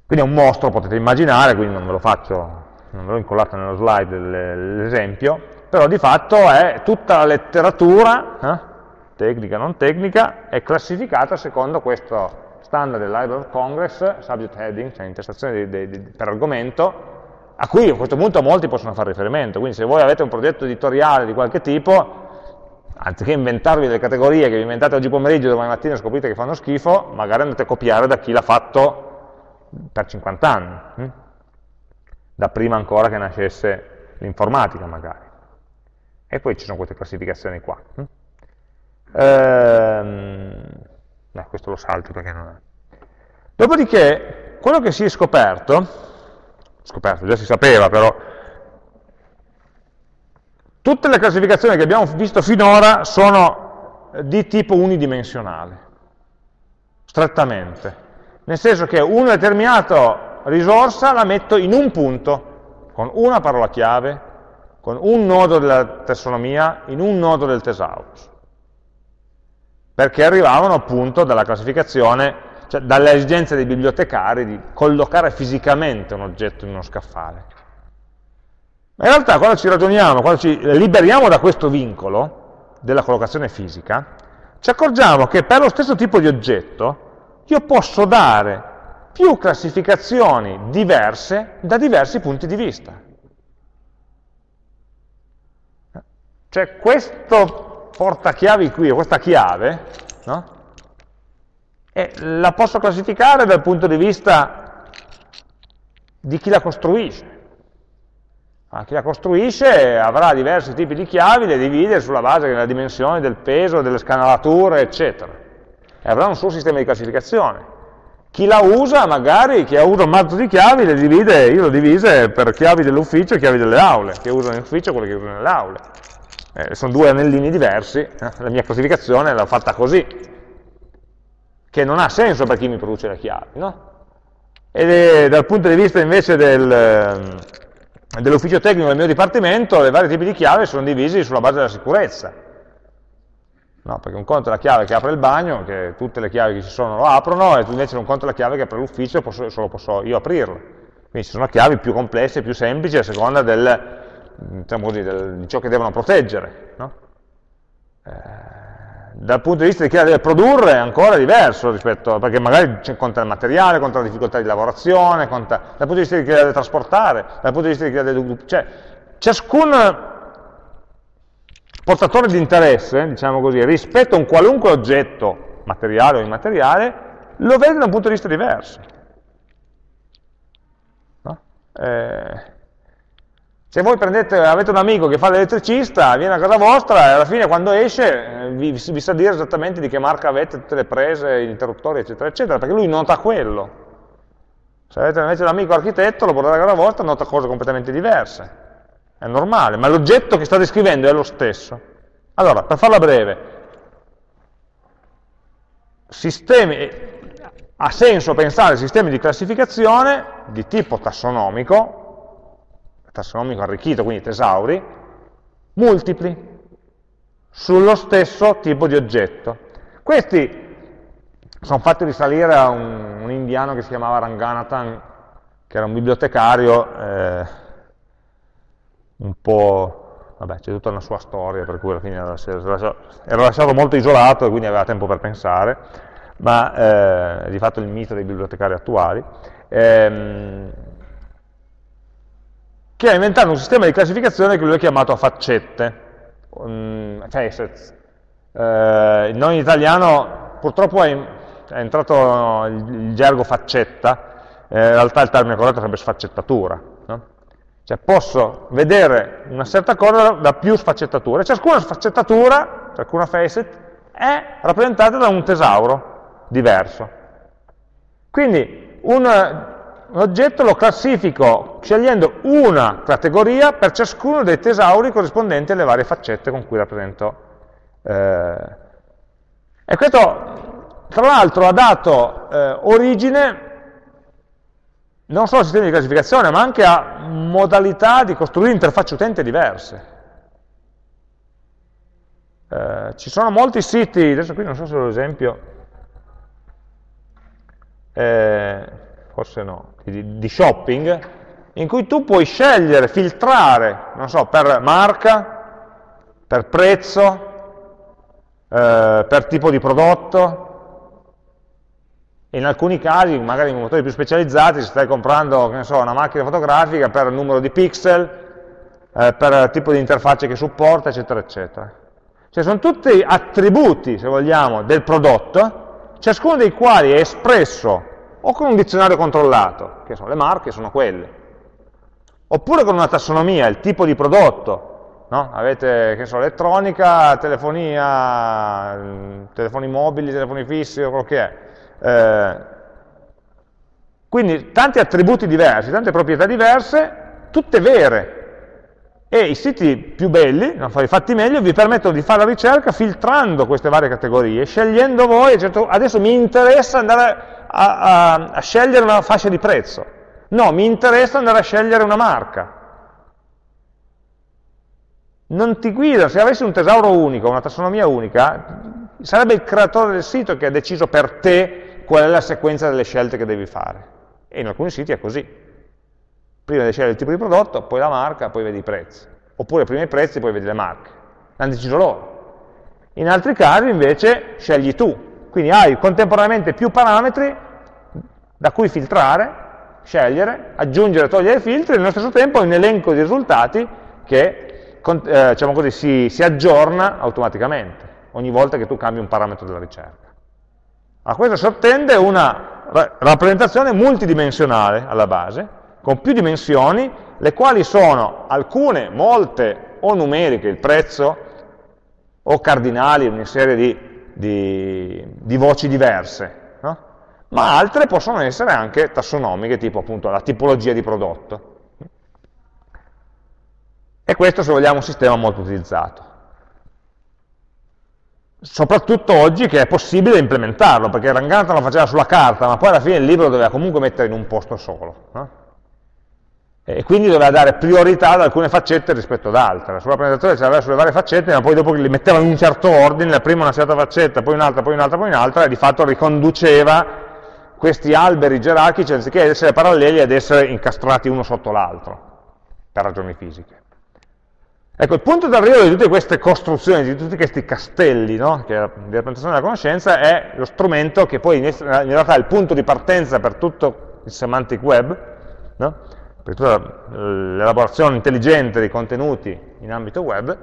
Quindi è un mostro, potete immaginare, quindi non ve lo faccio, non ve l'ho incollato nello slide l'esempio, però di fatto è tutta la letteratura, eh, tecnica non tecnica, è classificata secondo questo standard del Library of Congress, subject heading, cioè intestazione di, di, di, per argomento, a cui a questo punto molti possono fare riferimento, quindi se voi avete un progetto editoriale di qualche tipo, anziché inventarvi delle categorie che vi inventate oggi pomeriggio domani mattina scoprite che fanno schifo, magari andate a copiare da chi l'ha fatto per 50 anni, hm? da prima ancora che nascesse l'informatica magari. E poi ci sono queste classificazioni qua. Hm? Ehm, no, questo lo salto perché non è. Dopodiché, quello che si è scoperto scoperto, già si sapeva però, tutte le classificazioni che abbiamo visto finora sono di tipo unidimensionale, strettamente, nel senso che una determinata risorsa la metto in un punto, con una parola chiave, con un nodo della tassonomia, in un nodo del thesaurus, perché arrivavano appunto dalla classificazione cioè dalle esigenze dei bibliotecari di collocare fisicamente un oggetto in uno scaffale. Ma in realtà quando ci ragioniamo, quando ci liberiamo da questo vincolo della collocazione fisica, ci accorgiamo che per lo stesso tipo di oggetto io posso dare più classificazioni diverse da diversi punti di vista. Cioè questo portachiavi qui, questa chiave, no? E la posso classificare dal punto di vista di chi la costruisce. Ah, chi la costruisce avrà diversi tipi di chiavi, le divide sulla base della dimensione, del peso, delle scanalature, eccetera. E avrà un suo sistema di classificazione. Chi la usa, magari, chi ha usato un mazzo di chiavi, le divide, io le ho divise per chiavi dell'ufficio e chiavi delle aule, chi usa nell'ufficio e quelle che usano nelle aule. Eh, sono due anellini diversi, la mia classificazione l'ho fatta così, che non ha senso per chi mi produce le chiavi. No? E dal punto di vista invece del, ehm, dell'ufficio tecnico del mio dipartimento, i vari tipi di chiave sono divisi sulla base della sicurezza. No, perché un conto è la chiave che apre il bagno, che tutte le chiavi che ci sono lo aprono, e invece un conto è la chiave che apre l'ufficio, e solo posso io aprirlo. Quindi ci sono chiavi più complesse, più semplici, a seconda del, diciamo così, del, di ciò che devono proteggere. No? Eh, dal punto di vista di chi la deve produrre è ancora diverso rispetto, perché magari conta il materiale, conta la difficoltà di lavorazione, conta, dal punto di vista di chi la deve trasportare, dal punto di vista di chi la deve... Cioè, ciascun portatore di interesse, diciamo così, rispetto a un qualunque oggetto, materiale o immateriale, lo vede da un punto di vista diverso. No? Eh, se voi prendete, avete un amico che fa l'elettricista, viene a casa vostra e alla fine quando esce eh, vi, vi, sa dire esattamente di che marca avete tutte le prese, gli interruttori, eccetera, eccetera, perché lui nota quello. Se avete invece l'amico architetto, lo portate a casa vostra, nota cose completamente diverse. È normale, ma l'oggetto che sta descrivendo è lo stesso. Allora, per farla breve, sistemi, ha senso pensare a sistemi di classificazione di tipo tassonomico, tassonomico arricchito, quindi tesauri, multipli sullo stesso tipo di oggetto. Questi sono fatti risalire a un, un indiano che si chiamava Ranganathan, che era un bibliotecario eh, un po', vabbè, c'è tutta una sua storia, per cui alla fine era, era lasciato molto isolato e quindi aveva tempo per pensare, ma eh, di fatto il mito dei bibliotecari attuali. Ehm, che ha inventato un sistema di classificazione che lui ha chiamato a faccette, facets. Eh, il in italiano purtroppo è, è entrato il, il, gergo faccetta, eh, in realtà il termine corretto sarebbe sfaccettatura. No? Cioè posso vedere una certa cosa da più sfaccettature, ciascuna sfaccettatura, ciascuna facet, è rappresentata da un tesauro diverso. Quindi un un oggetto lo classifico scegliendo una categoria per ciascuno dei tesauri corrispondenti alle varie faccette con cui rappresento. Eh. E questo, tra l'altro, ha dato eh, origine non solo a sistemi di classificazione, ma anche a modalità di costruire interfacce utente diverse. Eh, ci sono molti siti, adesso qui non so se ho l'esempio, eh, forse no, di, di, shopping, in cui tu puoi scegliere, filtrare, non so, per marca, per prezzo, eh, per tipo di prodotto, in alcuni casi, magari in motori più specializzati, se stai comprando so, una macchina fotografica per numero di pixel, eh, per tipo di interfacce che supporta, eccetera, eccetera. Cioè sono tutti attributi, se vogliamo, del prodotto, ciascuno dei quali è espresso o con un dizionario controllato, che sono le marche, sono quelle, oppure con una tassonomia, il tipo di prodotto, no? avete, che so, elettronica, telefonia, telefoni mobili, telefoni fissi, o quello che è. Eh, quindi tanti attributi diversi, tante proprietà diverse, tutte vere, e i siti più belli, fatti meglio, vi permettono di fare la ricerca filtrando queste varie categorie, scegliendo voi, certo, adesso mi interessa andare a, a, a scegliere una fascia di prezzo, no, mi interessa andare a scegliere una marca. Non ti guida, se avessi un tesauro unico, una tassonomia unica, sarebbe il creatore del sito che ha deciso per te qual è la sequenza delle scelte che devi fare. E in alcuni siti è così prima di scegliere il tipo di prodotto, poi la marca, poi vedi i prezzi. Oppure prima i prezzi, poi vedi le marche. L'hanno deciso loro. In altri casi invece scegli tu. Quindi hai contemporaneamente più parametri da cui filtrare, scegliere, aggiungere, togliere filtri, e nello stesso tempo hai un elenco di risultati che eh, diciamo così, si, si aggiorna automaticamente ogni volta che tu cambi un parametro della ricerca. A questo sottende una rappresentazione multidimensionale alla base, con più dimensioni, le quali sono alcune, molte, o numeriche, il prezzo, o cardinali, una serie di, di, di voci diverse, no? ma altre possono essere anche tassonomiche, tipo appunto la tipologia di prodotto. E questo, se vogliamo, è un sistema molto utilizzato. Soprattutto oggi che è possibile implementarlo, perché Rangata lo faceva sulla carta, ma poi alla fine il libro doveva comunque mettere in un posto solo. No? E quindi doveva dare priorità ad alcune faccette rispetto ad altre. La sua rappresentazione ce l'aveva sulle varie faccette, ma poi dopo li metteva in un certo ordine, prima una certa faccetta, poi un'altra, poi un'altra, poi un'altra, e di fatto riconduceva questi alberi gerarchici, anziché essere paralleli, ad essere incastrati uno sotto l'altro, per ragioni fisiche. Ecco, il punto d'arrivo di tutte queste costruzioni, di tutti questi castelli, no? che è la rappresentazione della conoscenza, è lo strumento che poi in realtà è il punto di partenza per tutto il semantic web, no? Per tutta l'elaborazione intelligente dei contenuti in ambito web,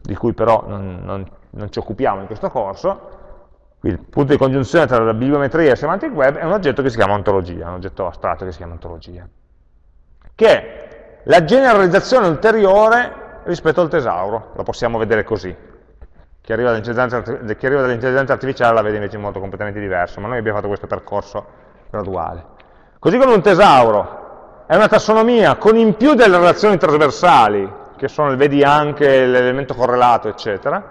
di cui però non, non, non, ci occupiamo in questo corso, il punto di congiunzione tra la bibliometria e il semantic web è un oggetto che si chiama ontologia, un oggetto astratto che si chiama ontologia, che è la generalizzazione ulteriore rispetto al tesauro, lo possiamo vedere così. Chi arriva dall'intelligenza artificiale la vede invece in modo completamente diverso, ma noi abbiamo fatto questo percorso graduale. Così come un tesauro è una tassonomia con in più delle relazioni trasversali, che sono il vedi anche, l'elemento correlato, eccetera,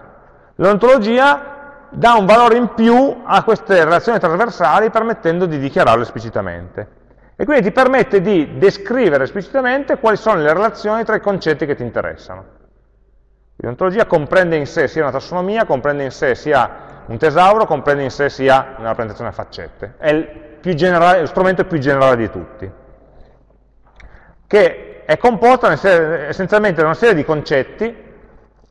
l'ontologia dà un valore in più a queste relazioni trasversali permettendo di dichiararle esplicitamente. E quindi ti permette di descrivere esplicitamente quali sono le relazioni tra i concetti che ti interessano. L'ontologia comprende in sé sia una tassonomia, comprende in sé sia un tesauro, comprende in sé sia una rappresentazione a faccette. È il generale, lo strumento più generale di tutti che è composta essenzialmente da una serie di concetti,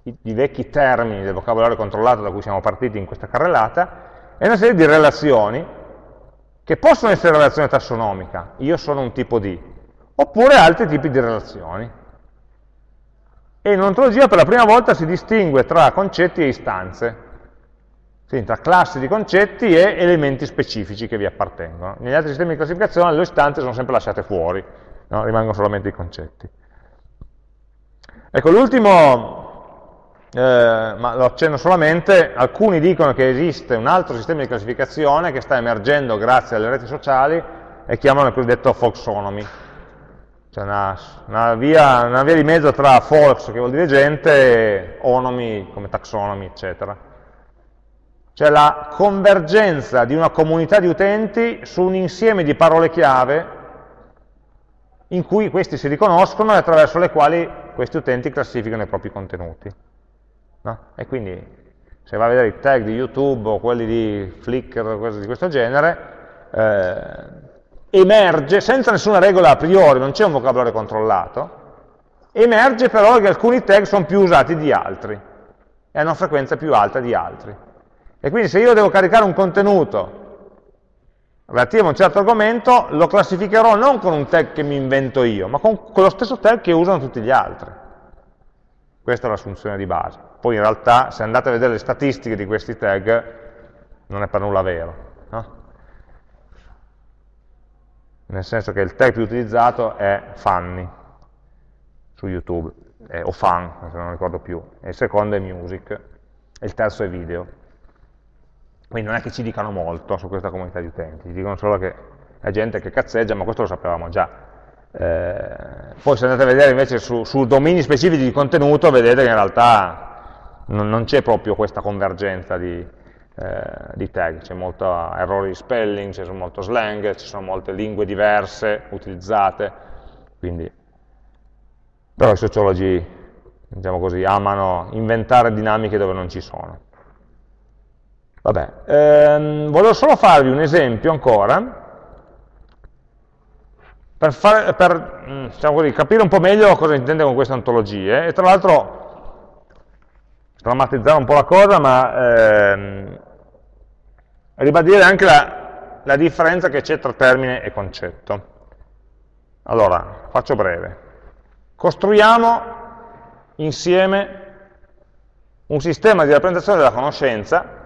di vecchi termini del vocabolario controllato da cui siamo partiti in questa carrellata, e una serie di relazioni, che possono essere relazione tassonomica, io sono un tipo di, oppure altri tipi di relazioni. E in ontologia per la prima volta si distingue tra concetti e istanze, quindi tra classi di concetti e elementi specifici che vi appartengono. Negli altri sistemi di classificazione le istanze sono sempre lasciate fuori, no? rimangono solamente i concetti. Ecco, l'ultimo, eh, ma lo accenno solamente, alcuni dicono che esiste un altro sistema di classificazione che sta emergendo grazie alle reti sociali e chiamano il cosiddetto folksonomy, cioè una, una, via, una via di mezzo tra folks, che vuol dire gente, e onomy, come taxonomy, eccetera cioè la convergenza di una comunità di utenti su un insieme di parole chiave in cui questi si riconoscono e attraverso le quali questi utenti classificano i propri contenuti. No? E quindi se va a vedere i tag di YouTube o quelli di Flickr o cose di questo genere, eh, emerge, senza nessuna regola a priori, non c'è un vocabolario controllato, emerge però che alcuni tag sono più usati di altri e hanno frequenza più alta di altri. E quindi se io devo caricare un contenuto relativo a un certo argomento, lo classificherò non con un tag che mi invento io, ma con quello stesso tag che usano tutti gli altri. Questa è l'assunzione di base. Poi in realtà, se andate a vedere le statistiche di questi tag, non è per nulla vero. No? Nel senso che il tag più utilizzato è funny su YouTube, eh, o fun, se non ricordo più, e il secondo è music, e il terzo è video. Quindi non è che ci dicano molto su questa comunità di utenti, ci dicono solo che è gente che cazzeggia, ma questo lo sapevamo già. Eh, poi se andate a vedere invece su, su, domini specifici di contenuto, vedete che in realtà non, non c'è proprio questa convergenza di, eh, di tag, c'è molto errori di spelling, c'è molto slang, ci sono molte lingue diverse utilizzate, quindi però i sociologi, diciamo così, amano inventare dinamiche dove non ci sono. Vabbè, ehm, volevo solo farvi un esempio ancora, per, fare, per mm, diciamo così, capire un po' meglio cosa intende con queste ontologie, e tra l'altro drammatizzare un po' la cosa, ma ehm, ribadire anche la, la differenza che c'è tra termine e concetto. Allora, faccio breve. Costruiamo insieme un sistema di rappresentazione della conoscenza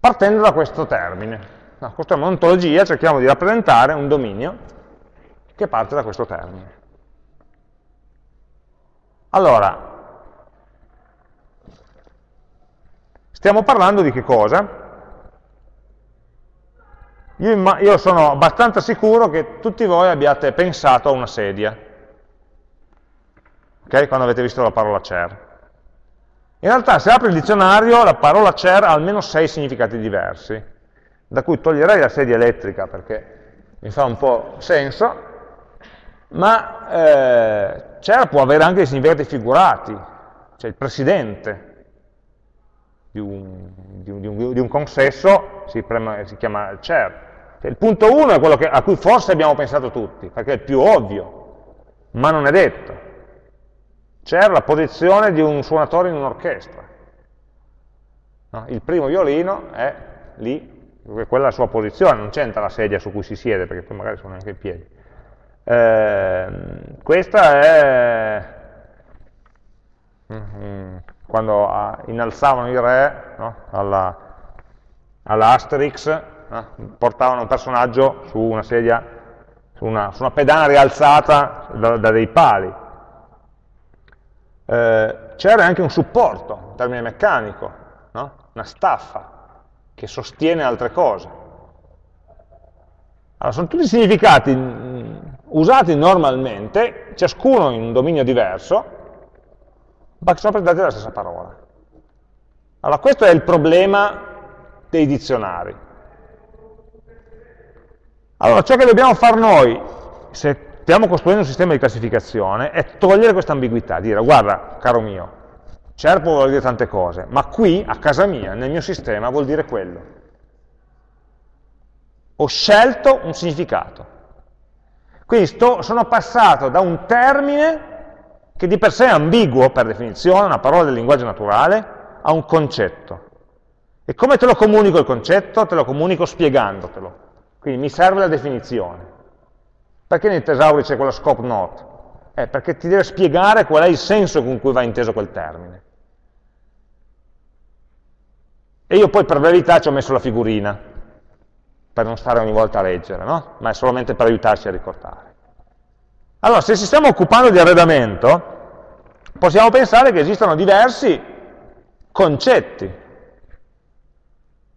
partendo da questo termine. No, costruiamo un'ontologia, cerchiamo di rappresentare un dominio che parte da questo termine. Allora, stiamo parlando di che cosa? Io, io sono abbastanza sicuro che tutti voi abbiate pensato a una sedia, ok? Quando avete visto la parola chair. In realtà se apri il dizionario la parola chair ha almeno sei significati diversi, da cui toglierei la sedia elettrica perché mi fa un po' senso, ma eh, chair può avere anche dei significati figurati, cioè il presidente di un, di un, di un consesso si, prema, si, chiama chair. Cioè, il punto 1 è quello che, a cui forse abbiamo pensato tutti, perché è il più ovvio, ma non è detto c'era la posizione di un suonatore in un'orchestra. No? Il primo violino è lì, quella è la sua posizione, non c'entra la sedia su cui si siede, perché poi magari sono anche in piedi. Eh, questa è mm, quando innalzavano il re no? alla, alla, Asterix, no? portavano un personaggio su una sedia, su una, su una pedana rialzata da, da dei pali eh, c'era anche un supporto, un termine meccanico, no? una staffa che sostiene altre cose. Allora, sono tutti significati mm, usati normalmente, ciascuno in un dominio diverso, ma che sono presentati dalla stessa parola. Allora, questo è il problema dei dizionari. Allora, ciò che dobbiamo fare noi, se stiamo costruendo un sistema di classificazione è togliere questa ambiguità, dire guarda, caro mio, CERP vuol dire tante cose, ma qui, a casa mia, nel mio sistema, vuol dire quello. Ho scelto un significato. Quindi sto, sono passato da un termine che di per sé è ambiguo, per definizione, una parola del linguaggio naturale, a un concetto. E come te lo comunico il concetto? Te lo comunico spiegandotelo. Quindi mi serve la definizione. Perché nel tesauri c'è quella scope note? Eh, perché ti deve spiegare qual è il senso con cui va inteso quel termine. E io poi per brevità ci ho messo la figurina, per non stare ogni volta a leggere, no? ma è solamente per aiutarci a ricordare. Allora, se ci stiamo occupando di arredamento, possiamo pensare che esistano diversi concetti.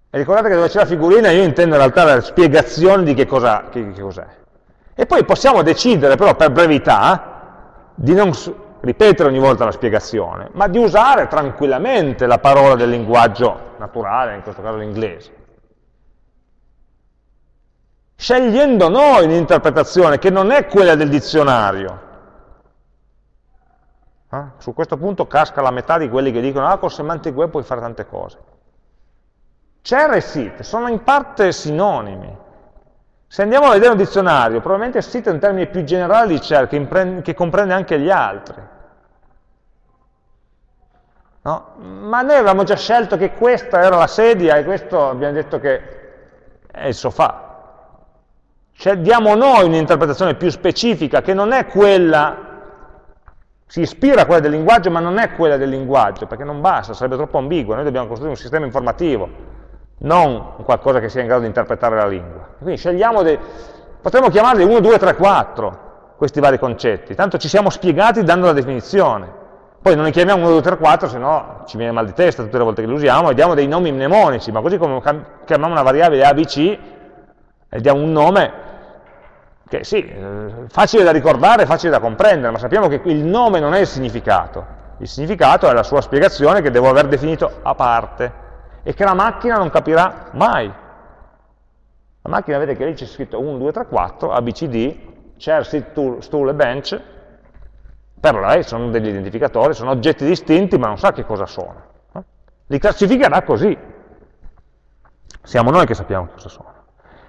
E ricordate che dove c'è la figurina io intendo in realtà la spiegazione di che cos'è. Cos e poi possiamo decidere però per brevità di non ripetere ogni volta la spiegazione, ma di usare tranquillamente la parola del linguaggio naturale, in questo caso l'inglese. scegliendo noi un'interpretazione che non è quella del dizionario. Eh? Su questo punto casca la metà di quelli che dicono ah, col semantic web puoi fare tante cose. Cer e sit sono in parte sinonimi. Se andiamo a vedere un dizionario, probabilmente sit è un termine più generale di cer, che, comprende anche gli altri. No? Ma noi avevamo già scelto che questa era la sedia e questo abbiamo detto che è il sofà. Cioè diamo noi un'interpretazione più specifica che non è quella, si ispira a quella del linguaggio ma non è quella del linguaggio, perché non basta, sarebbe troppo ambiguo, noi dobbiamo costruire un sistema informativo, non qualcosa che sia in grado di interpretare la lingua. Quindi scegliamo dei, potremmo chiamarli 1, 2, 3, 4, questi vari concetti, tanto ci siamo spiegati dando la definizione. Poi non ne chiamiamo 1, 2, 3, 4, se no ci viene mal di testa tutte le volte che li usiamo, e diamo dei nomi mnemonici, ma così come chiamiamo una variabile ABC, e diamo un nome che sì, eh, facile da ricordare, facile da comprendere, ma sappiamo che il nome non è il significato, il significato è la sua spiegazione che devo aver definito a parte, e che la macchina non capirà mai. La macchina vede che lì c'è scritto 1, 2, 3, 4, ABCD, chair, sit, stool e bench, per lei sono degli identificatori, sono oggetti distinti, ma non sa che cosa sono. Li classificherà così. Siamo noi che sappiamo cosa sono.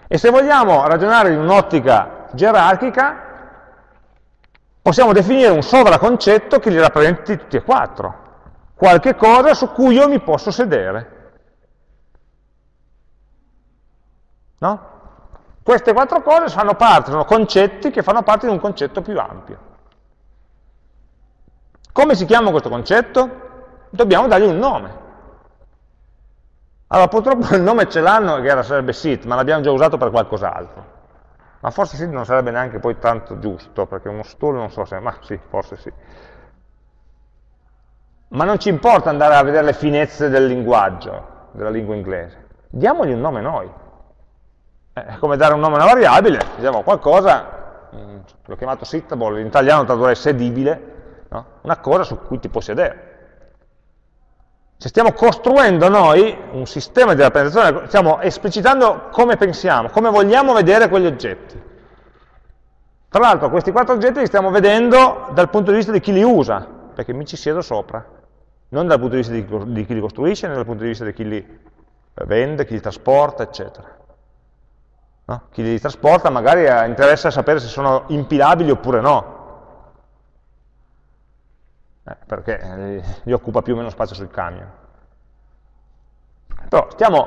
E se vogliamo ragionare in un'ottica gerarchica, possiamo definire un sovraconcetto che li rappresenti tutti e quattro. Qualche cosa su cui io mi posso sedere. No? Queste quattro cose fanno parte, sono concetti che fanno parte di un concetto più ampio. Come si chiama questo concetto? Dobbiamo dargli un nome. Allora, purtroppo il nome ce l'hanno, che era, sarebbe sit, ma l'abbiamo già usato per qualcos'altro. Ma forse sit non sarebbe neanche poi tanto giusto, perché uno stool non so se... ma sì, forse sì. Ma non ci importa andare a vedere le finezze del linguaggio, della lingua inglese. Diamogli un nome noi. Eh, è come dare un nome a una variabile, diciamo qualcosa, mm, l'ho chiamato sittable, in italiano tradurrei sedibile, no? una cosa su cui ti puoi sedere. Se stiamo costruendo noi un sistema di rappresentazione, stiamo esplicitando come pensiamo, come vogliamo vedere quegli oggetti. Tra l'altro questi quattro oggetti li stiamo vedendo dal punto di vista di chi li usa, perché mi ci siedo sopra, non dal punto di vista di, di chi li costruisce, né dal punto di vista di chi li vende, chi li trasporta, eccetera. No? Chi li trasporta magari interessa sapere se sono impilabili oppure no, eh, perché eh, gli occupa più o meno spazio sul camion. Però stiamo,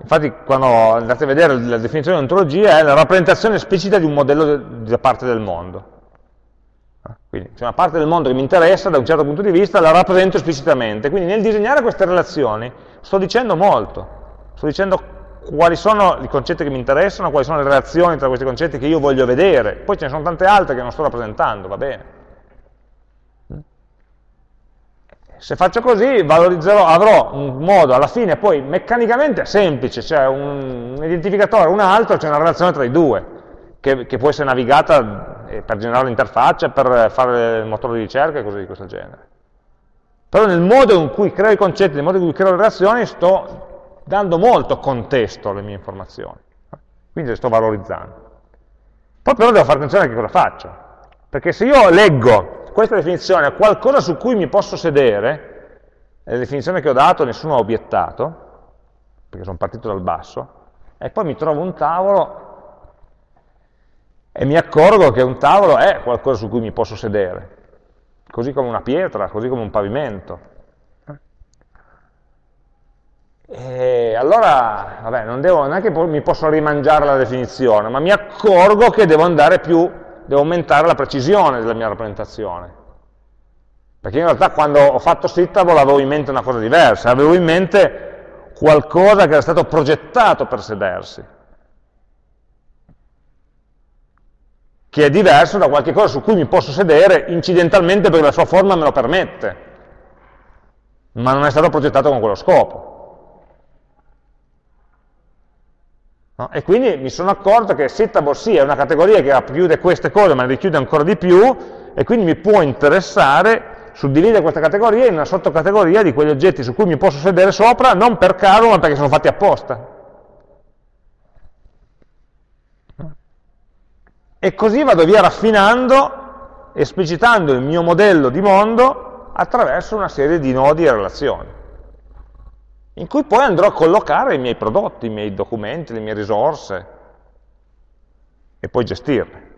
infatti quando andate a vedere la definizione di ontologia è la rappresentazione esplicita di un modello da parte del mondo. Eh, quindi c'è una parte del mondo che mi interessa da un certo punto di vista, la rappresento esplicitamente. Quindi nel disegnare queste relazioni sto dicendo molto, sto dicendo quali sono i concetti che mi interessano, quali sono le relazioni tra questi concetti che io voglio vedere, poi ce ne sono tante altre che non sto rappresentando, va bene. Se faccio così avrò un modo alla fine poi meccanicamente semplice, cioè un, un identificatore un altro, c'è una relazione tra i due, che, che può essere navigata eh, per generare l'interfaccia, per fare il motore di ricerca e cose di questo genere. Però nel modo in cui creo i concetti, nel modo in cui creo le relazioni, sto dando molto contesto alle mie informazioni, quindi le sto valorizzando. Poi però devo fare attenzione a che cosa faccio, perché se io leggo questa definizione è qualcosa su cui mi posso sedere, è la definizione che ho dato, nessuno ha obiettato, perché sono partito dal basso, e poi mi trovo un tavolo e mi accorgo che un tavolo è qualcosa su cui mi posso sedere, così come una pietra, così come un pavimento. E allora, vabbè, non, devo, non è che mi posso rimangiare la definizione, ma mi accorgo che devo andare più devo aumentare la precisione della mia rappresentazione. Perché in realtà quando ho fatto Sittable avevo in mente una cosa diversa, avevo in mente qualcosa che era stato progettato per sedersi, che è diverso da qualche cosa su cui mi posso sedere incidentalmente perché la sua forma me lo permette, ma non è stato progettato con quello scopo. No? E quindi mi sono accorto che Sittable sì è una categoria che racchiude queste cose, ma ne richiude ancora di più, e quindi mi può interessare suddividere questa categoria in una sottocategoria di quegli oggetti su cui mi posso sedere sopra, non per caso, ma perché sono fatti apposta. E così vado via raffinando, esplicitando il mio modello di mondo attraverso una serie di nodi e relazioni, in cui poi andrò a collocare i miei prodotti, i miei documenti, le mie risorse, e poi gestirle.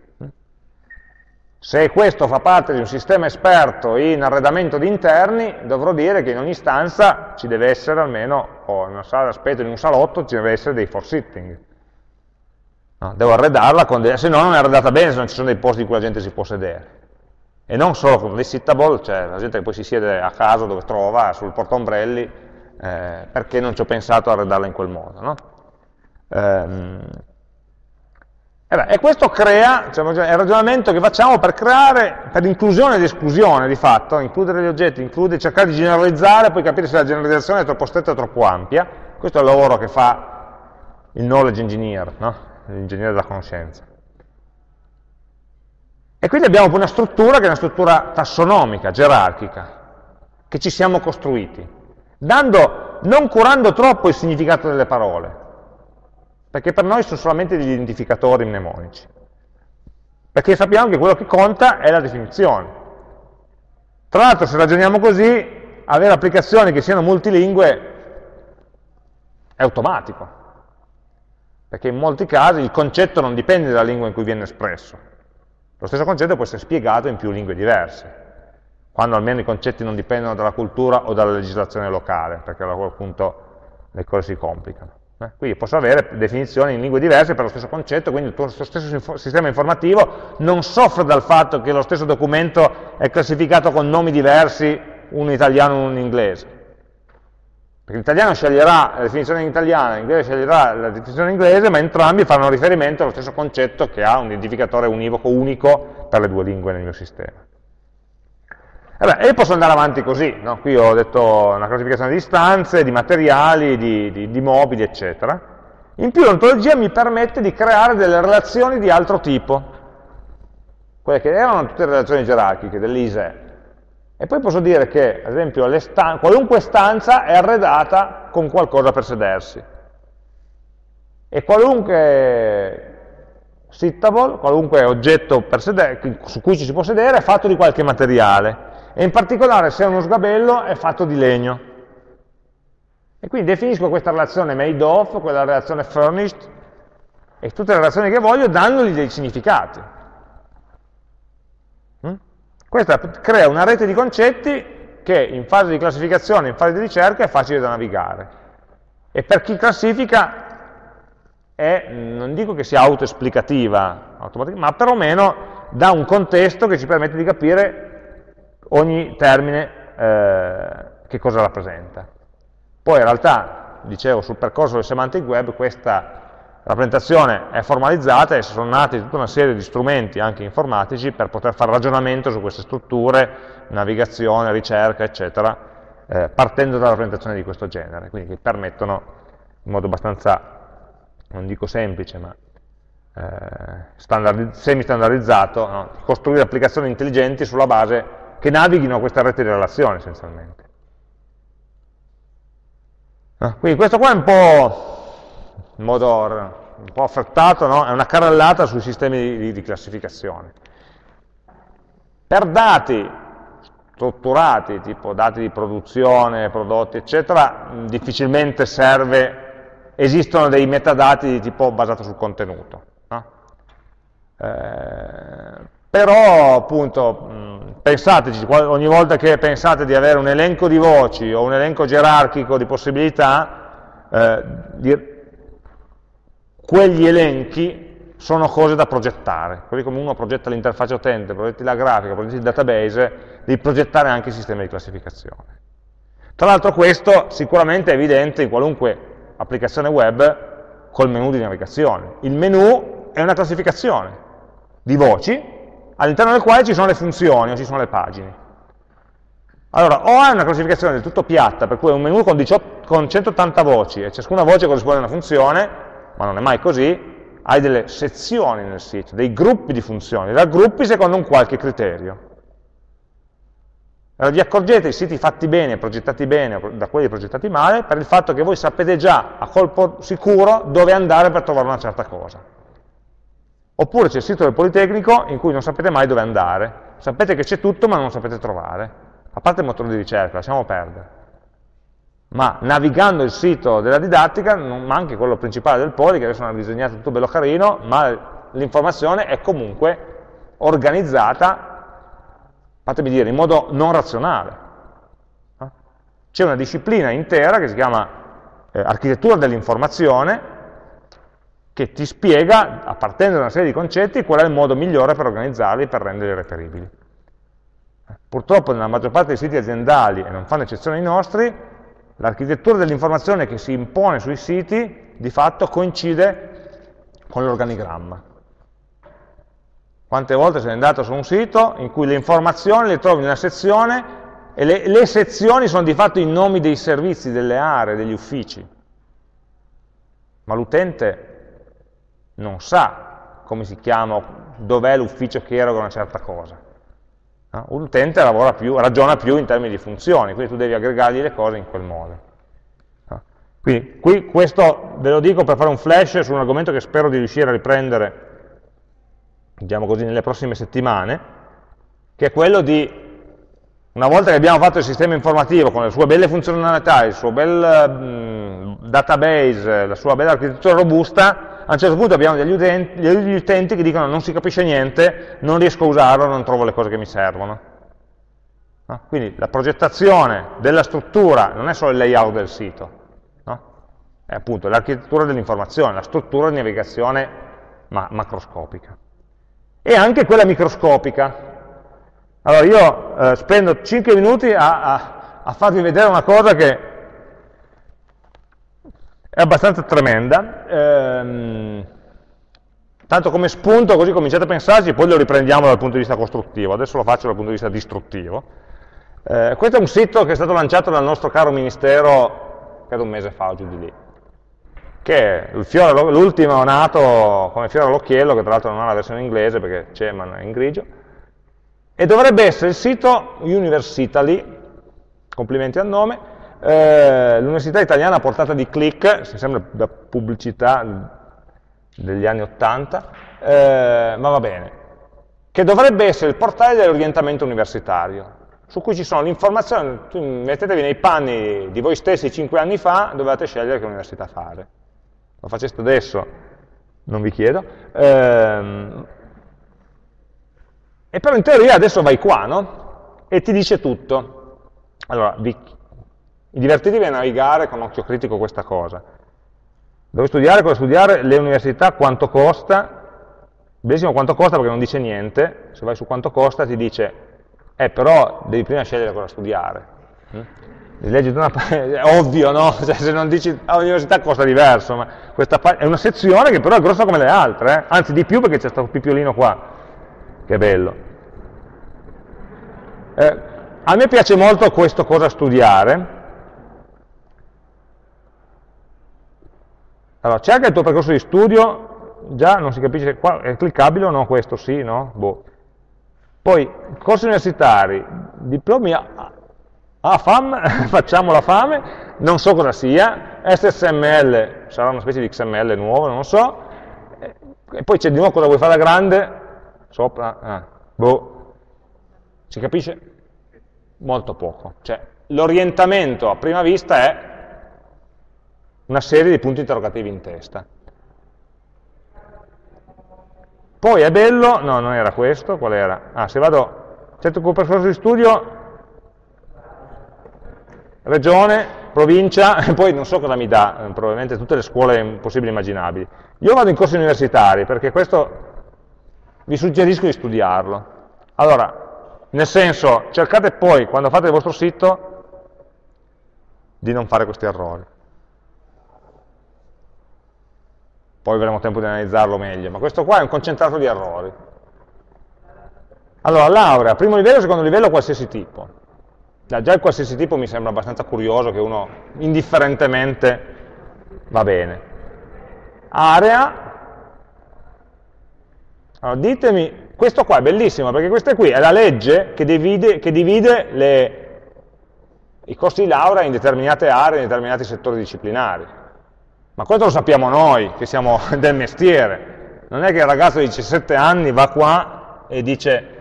Se questo fa parte di un sistema esperto in arredamento di interni, dovrò dire che in ogni stanza ci deve essere almeno, o in una sala d'aspetto, in un salotto, ci deve essere dei for sitting. No, devo arredarla, dei, se no non è arredata bene, se non ci sono dei posti in cui la gente si può sedere. E non solo con dei sittable, cioè la gente che poi si siede a casa dove trova, sul portombrelli, eh, perché non ci ho pensato a arredarla in quel modo. No? Ehm, e, beh, e questo crea, diciamo, il ragionamento che facciamo per creare, per inclusione ed esclusione di fatto, includere gli oggetti, includere, cercare di generalizzare, poi capire se la generalizzazione è troppo stretta o troppo ampia. Questo è il lavoro che fa il knowledge engineer, no? l'ingegnere della conoscenza. E quindi abbiamo una struttura che è una struttura tassonomica, gerarchica, che ci siamo costruiti, dando, non curando troppo il significato delle parole, perché per noi sono solamente degli identificatori mnemonici. Perché sappiamo che quello che conta è la definizione. Tra l'altro, se ragioniamo così, avere applicazioni che siano multilingue è automatico, perché in molti casi il concetto non dipende dalla lingua in cui viene espresso. Lo stesso concetto può essere spiegato in più lingue diverse, quando almeno i concetti non dipendono dalla cultura o dalla legislazione locale, perché a quel punto le cose si complicano. Eh, quindi posso avere definizioni in lingue diverse per lo stesso concetto, quindi il tuo stesso sistema informativo non soffre dal fatto che lo stesso documento è classificato con nomi diversi, uno italiano e uno in inglese. Perché l'italiano sceglierà la definizione in italiano, l'inglese sceglierà la definizione in inglese, ma entrambi fanno riferimento allo stesso concetto che ha un identificatore univoco unico per le due lingue nel mio sistema. E, beh, e posso andare avanti così, no? qui ho detto una classificazione di istanze, di materiali, di, di, di mobili, eccetera. In più l'ontologia mi permette di creare delle relazioni di altro tipo, quelle che erano tutte relazioni gerarchiche dell'ISE. E poi posso dire che, ad esempio, stan qualunque stanza è arredata con qualcosa per sedersi. E qualunque sittable, qualunque oggetto su cui ci si può sedere, è fatto di qualche materiale e in particolare se è uno sgabello è fatto di legno. E quindi definisco questa relazione made of, quella relazione furnished, e tutte le relazioni che voglio dandogli dei significati. Mm? Questa crea una rete di concetti che in fase di classificazione, in fase di ricerca è facile da navigare. E per chi classifica è, non dico che sia autoesplicativa, ma perlomeno dà un contesto che ci permette di capire ogni termine eh, che cosa rappresenta. Poi in realtà, dicevo, sul percorso del semantic web questa rappresentazione è formalizzata e sono nati tutta una serie di strumenti anche informatici per poter fare ragionamento su queste strutture, navigazione, ricerca, eccetera, eh, partendo da rappresentazioni di questo genere, quindi che permettono in modo abbastanza, non dico semplice, ma eh, semi-standardizzato, no? costruire applicazioni intelligenti sulla base che navighino questa rete di relazioni essenzialmente. Ah, quindi questo qua è un po' in modo un po' affrettato, no? è una carrellata sui sistemi di, di classificazione. Per dati strutturati, tipo dati di produzione, prodotti, eccetera, difficilmente serve, esistono dei metadati di tipo basato sul contenuto. No? Eh, però appunto pensateci, ogni volta che pensate di avere un elenco di voci o un elenco gerarchico di possibilità, eh, di, quegli elenchi sono cose da progettare, così come uno progetta l'interfaccia utente, progetti la grafica, progetti il database, devi progettare anche il sistema di classificazione. Tra l'altro questo sicuramente è evidente in qualunque applicazione web col menu di navigazione. Il menu è una classificazione di voci all'interno del quale ci sono le funzioni o ci sono le pagine. Allora, o è una classificazione del tutto piatta, per cui è un menu con, 18, con 180 voci e ciascuna voce corrisponde a una funzione, ma non è mai così, hai delle sezioni nel sito, dei gruppi di funzioni, raggruppi secondo un qualche criterio. Allora vi accorgete i siti fatti bene, progettati bene da quelli progettati male, per il fatto che voi sapete già a colpo sicuro dove andare per trovare una certa cosa. Oppure c'è il sito del Politecnico in cui non sapete mai dove andare. Sapete che c'è tutto ma non lo sapete trovare. A parte il motore di ricerca, lasciamo perdere. Ma navigando il sito della didattica, ma anche quello principale del Poli, che adesso hanno disegnato tutto bello carino, ma l'informazione è comunque organizzata, fatemi dire, in modo non razionale. C'è una disciplina intera che si chiama eh, architettura dell'informazione, che ti spiega, a partendo da una serie di concetti, qual è il modo migliore per organizzarli e per renderli reperibili. Purtroppo nella maggior parte dei siti aziendali, e non fanno eccezione i nostri, l'architettura dell'informazione che si impone sui siti di fatto coincide con l'organigramma. Quante volte sei andato su un sito in cui le informazioni le trovi in una sezione e le, le sezioni sono di fatto i nomi dei servizi, delle aree, degli uffici. Ma l'utente non sa come si chiama, dov'è l'ufficio che eroga una certa cosa. No? Un utente più, ragiona più in termini di funzioni, quindi tu devi aggregargli le cose in quel modo. No? Quindi qui questo ve lo dico per fare un flash su un argomento che spero di riuscire a riprendere, diciamo così, nelle prossime settimane, che è quello di una volta che abbiamo fatto il sistema informativo con le sue belle funzionalità, il suo bel mh, database, la sua bella architettura robusta, a un certo punto abbiamo degli utenti, degli utenti, che dicono non si capisce niente, non riesco a usarlo, non trovo le cose che mi servono. No? Quindi la progettazione della struttura non è solo il layout del sito, no? è appunto l'architettura dell'informazione, la struttura di navigazione ma macroscopica. E anche quella microscopica. Allora io eh, spendo 5 minuti a, a, a farvi vedere una cosa che è abbastanza tremenda, ehm, tanto come spunto, così cominciate a pensarci, poi lo riprendiamo dal punto di vista costruttivo, adesso lo faccio dal punto di vista distruttivo. Eh, questo è un sito che è stato lanciato dal nostro caro ministero, credo un mese fa o giù di lì, che è l'ultimo nato come fiore all'occhiello, che tra l'altro non ha la versione inglese perché c'è ma è in grigio, e dovrebbe essere il sito Universitaly, complimenti al nome, eh, l'università italiana a portata di click, sembra da pubblicità degli anni 80, eh, ma va bene, che dovrebbe essere il portale dell'orientamento universitario, su cui ci sono le informazioni, mettetevi nei panni di voi stessi 5 anni fa, dovevate scegliere che università fare. Lo faceste adesso, non vi chiedo. Ehm, e però in teoria adesso vai qua, no? E ti dice tutto. Allora, vi divertitevi a navigare con occhio critico questa cosa. Dove studiare, cosa studiare, le università, quanto costa, benissimo quanto costa perché non dice niente, se vai su quanto costa ti dice, eh però devi prima scegliere cosa studiare. Mm? Leggi una, è ovvio, no? Cioè, se non dici all'università costa diverso, ma questa è una sezione che però è grossa come le altre, eh? anzi di più perché c'è questo pipiolino qua, che bello. Eh, a me piace molto questo cosa studiare, Allora, cerca il tuo percorso di studio, già non si capisce, qua è cliccabile o no questo, sì, no? Boh. Poi, corsi universitari, diplomi a, a FAM, facciamo la fame, non so cosa sia, SSML, sarà una specie di XML nuovo, non so, e poi c'è di nuovo cosa vuoi fare da grande, sopra, ah, boh, si capisce? Molto poco, cioè l'orientamento a prima vista è una serie di punti interrogativi in testa. Poi è bello, no, non era questo, qual era? Ah, se vado, certo percorso di studio, regione, provincia, e poi non so cosa mi dà, eh, probabilmente tutte le scuole possibili e immaginabili. Io vado in corsi universitari, perché questo vi suggerisco di studiarlo. Allora, nel senso, cercate poi, quando fate il vostro sito, di non fare questi errori. Poi avremo tempo di analizzarlo meglio, ma questo qua è un concentrato di errori. Allora, laurea, primo livello, secondo livello, qualsiasi tipo. Già il qualsiasi tipo mi sembra abbastanza curioso che uno indifferentemente va bene. Area, allora ditemi, questo qua è bellissimo perché questa qui è la legge che divide, che divide le, i corsi di laurea in determinate aree, in determinati settori disciplinari. Ma questo lo sappiamo noi, che siamo del mestiere. Non è che il ragazzo di 17 anni va qua e dice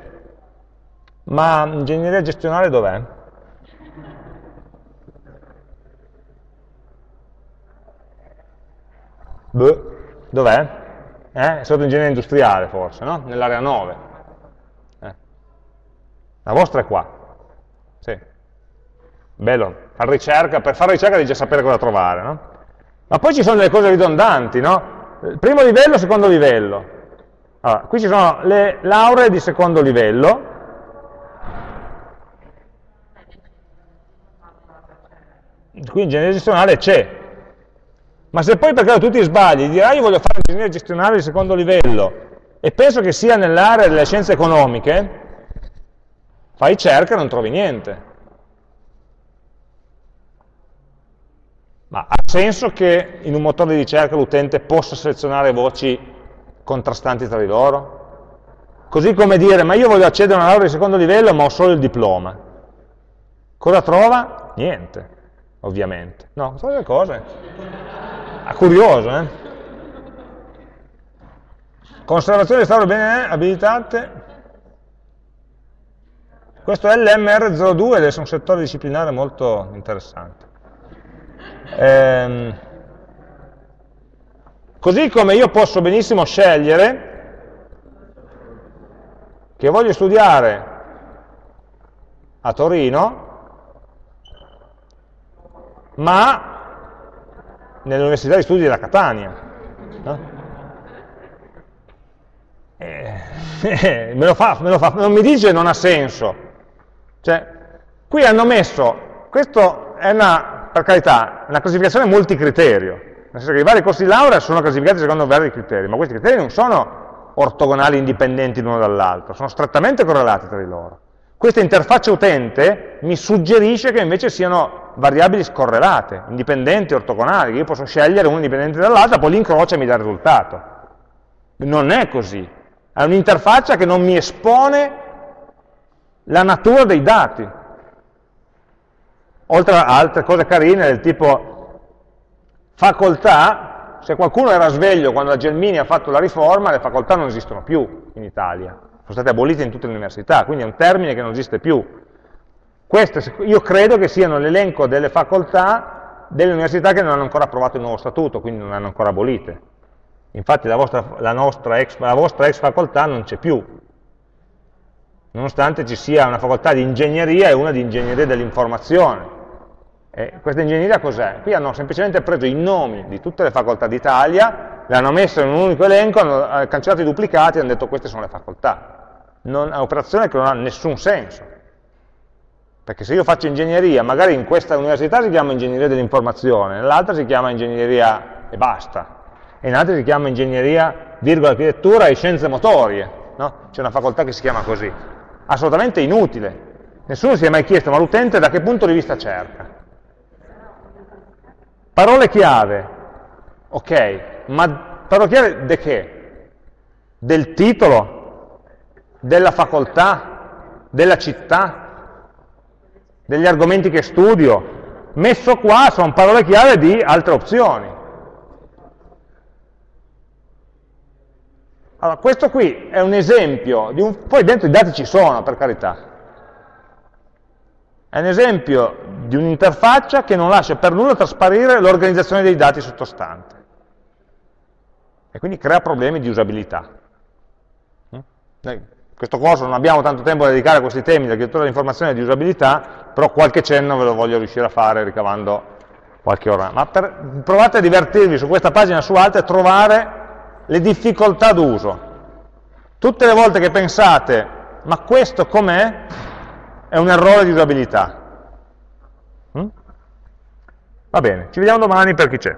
ma ingegneria gestionale dov'è? Dov'è? Eh? È sotto ingegneria industriale forse, no? Nell'area 9. Eh. La vostra è qua. Sì. Bello, fare ricerca, per fare ricerca devi già sapere cosa trovare, no? Ma poi ci sono delle cose ridondanti, no? Primo livello, secondo livello. Allora, qui ci sono le lauree di secondo livello, qui ingegneria gestionale c'è, ma se poi per caso tu ti sbagli, dirai io voglio fare ingegneria gestionale di secondo livello e penso che sia nell'area delle scienze economiche, fai cerca e non trovi niente. Ma ha senso che in un motore di ricerca l'utente possa selezionare voci contrastanti tra di loro? Così come dire, ma io voglio accedere a una laurea di secondo livello ma ho solo il diploma. Cosa trova? Niente, ovviamente. No, sono delle cose. Ah, curioso, eh? Conservazione di stato bene abilitate. Questo è l'MR02 ed è un settore disciplinare molto interessante. Ehm, così come io posso benissimo scegliere che voglio studiare a Torino, ma nell'Università di Studi della Catania. No? Eh, me, lo fa, me lo fa, non mi dice non ha senso. Cioè, qui hanno messo, questo è una per carità, una classificazione multicriterio, nel senso che i vari corsi di laurea sono classificati secondo vari criteri, ma questi criteri non sono ortogonali indipendenti l'uno dall'altro, sono strettamente correlati tra di loro. Questa interfaccia utente mi suggerisce che invece siano variabili scorrelate, indipendenti, ortogonali, che io posso scegliere una indipendente dall'altra, poi l'incrocia e mi dà il risultato. Non è così, è un'interfaccia che non mi espone la natura dei dati, oltre a altre cose carine del tipo facoltà, se qualcuno era sveglio quando la Gelmini ha fatto la riforma, le facoltà non esistono più in Italia, sono state abolite in tutte le università, quindi è un termine che non esiste più. Queste io credo che siano l'elenco delle facoltà delle università che non hanno ancora approvato il nuovo statuto, quindi non hanno ancora abolite. Infatti la vostra, la ex, la vostra ex facoltà non c'è più, nonostante ci sia una facoltà di ingegneria e una di ingegneria dell'informazione. E questa ingegneria cos'è? Qui hanno semplicemente preso i nomi di tutte le facoltà d'Italia, le hanno messe in un unico elenco, hanno eh, cancellato i duplicati e hanno detto queste sono le facoltà. Non, è un'operazione che non ha nessun senso. Perché se io faccio ingegneria, magari in questa università si chiama ingegneria dell'informazione, nell'altra si chiama ingegneria e basta, e in altre si chiama ingegneria, virgola, architettura e scienze motorie, no? C'è una facoltà che si chiama così assolutamente inutile. Nessuno si è mai chiesto, ma l'utente da che punto di vista cerca? Parole chiave, ok, ma parole chiave di che? Del titolo? Della facoltà? Della città? Degli argomenti che studio? Messo qua sono parole chiave di altre opzioni. Allora, questo qui è un esempio, un, poi dentro i dati ci sono, per carità. È un esempio di un'interfaccia che non lascia per nulla trasparire l'organizzazione dei dati sottostante. E quindi crea problemi di usabilità. Mm? Questo corso non abbiamo tanto tempo da dedicare a questi temi dell'architettura dell'informazione e di usabilità, però qualche cenno ve lo voglio riuscire a fare ricavando qualche ora. Ma per, provate a divertirvi su questa pagina e su altre e trovare le difficoltà d'uso. Tutte le volte che pensate, ma questo com'è? È un errore di usabilità. Mm? Va bene, ci vediamo domani per chi c'è.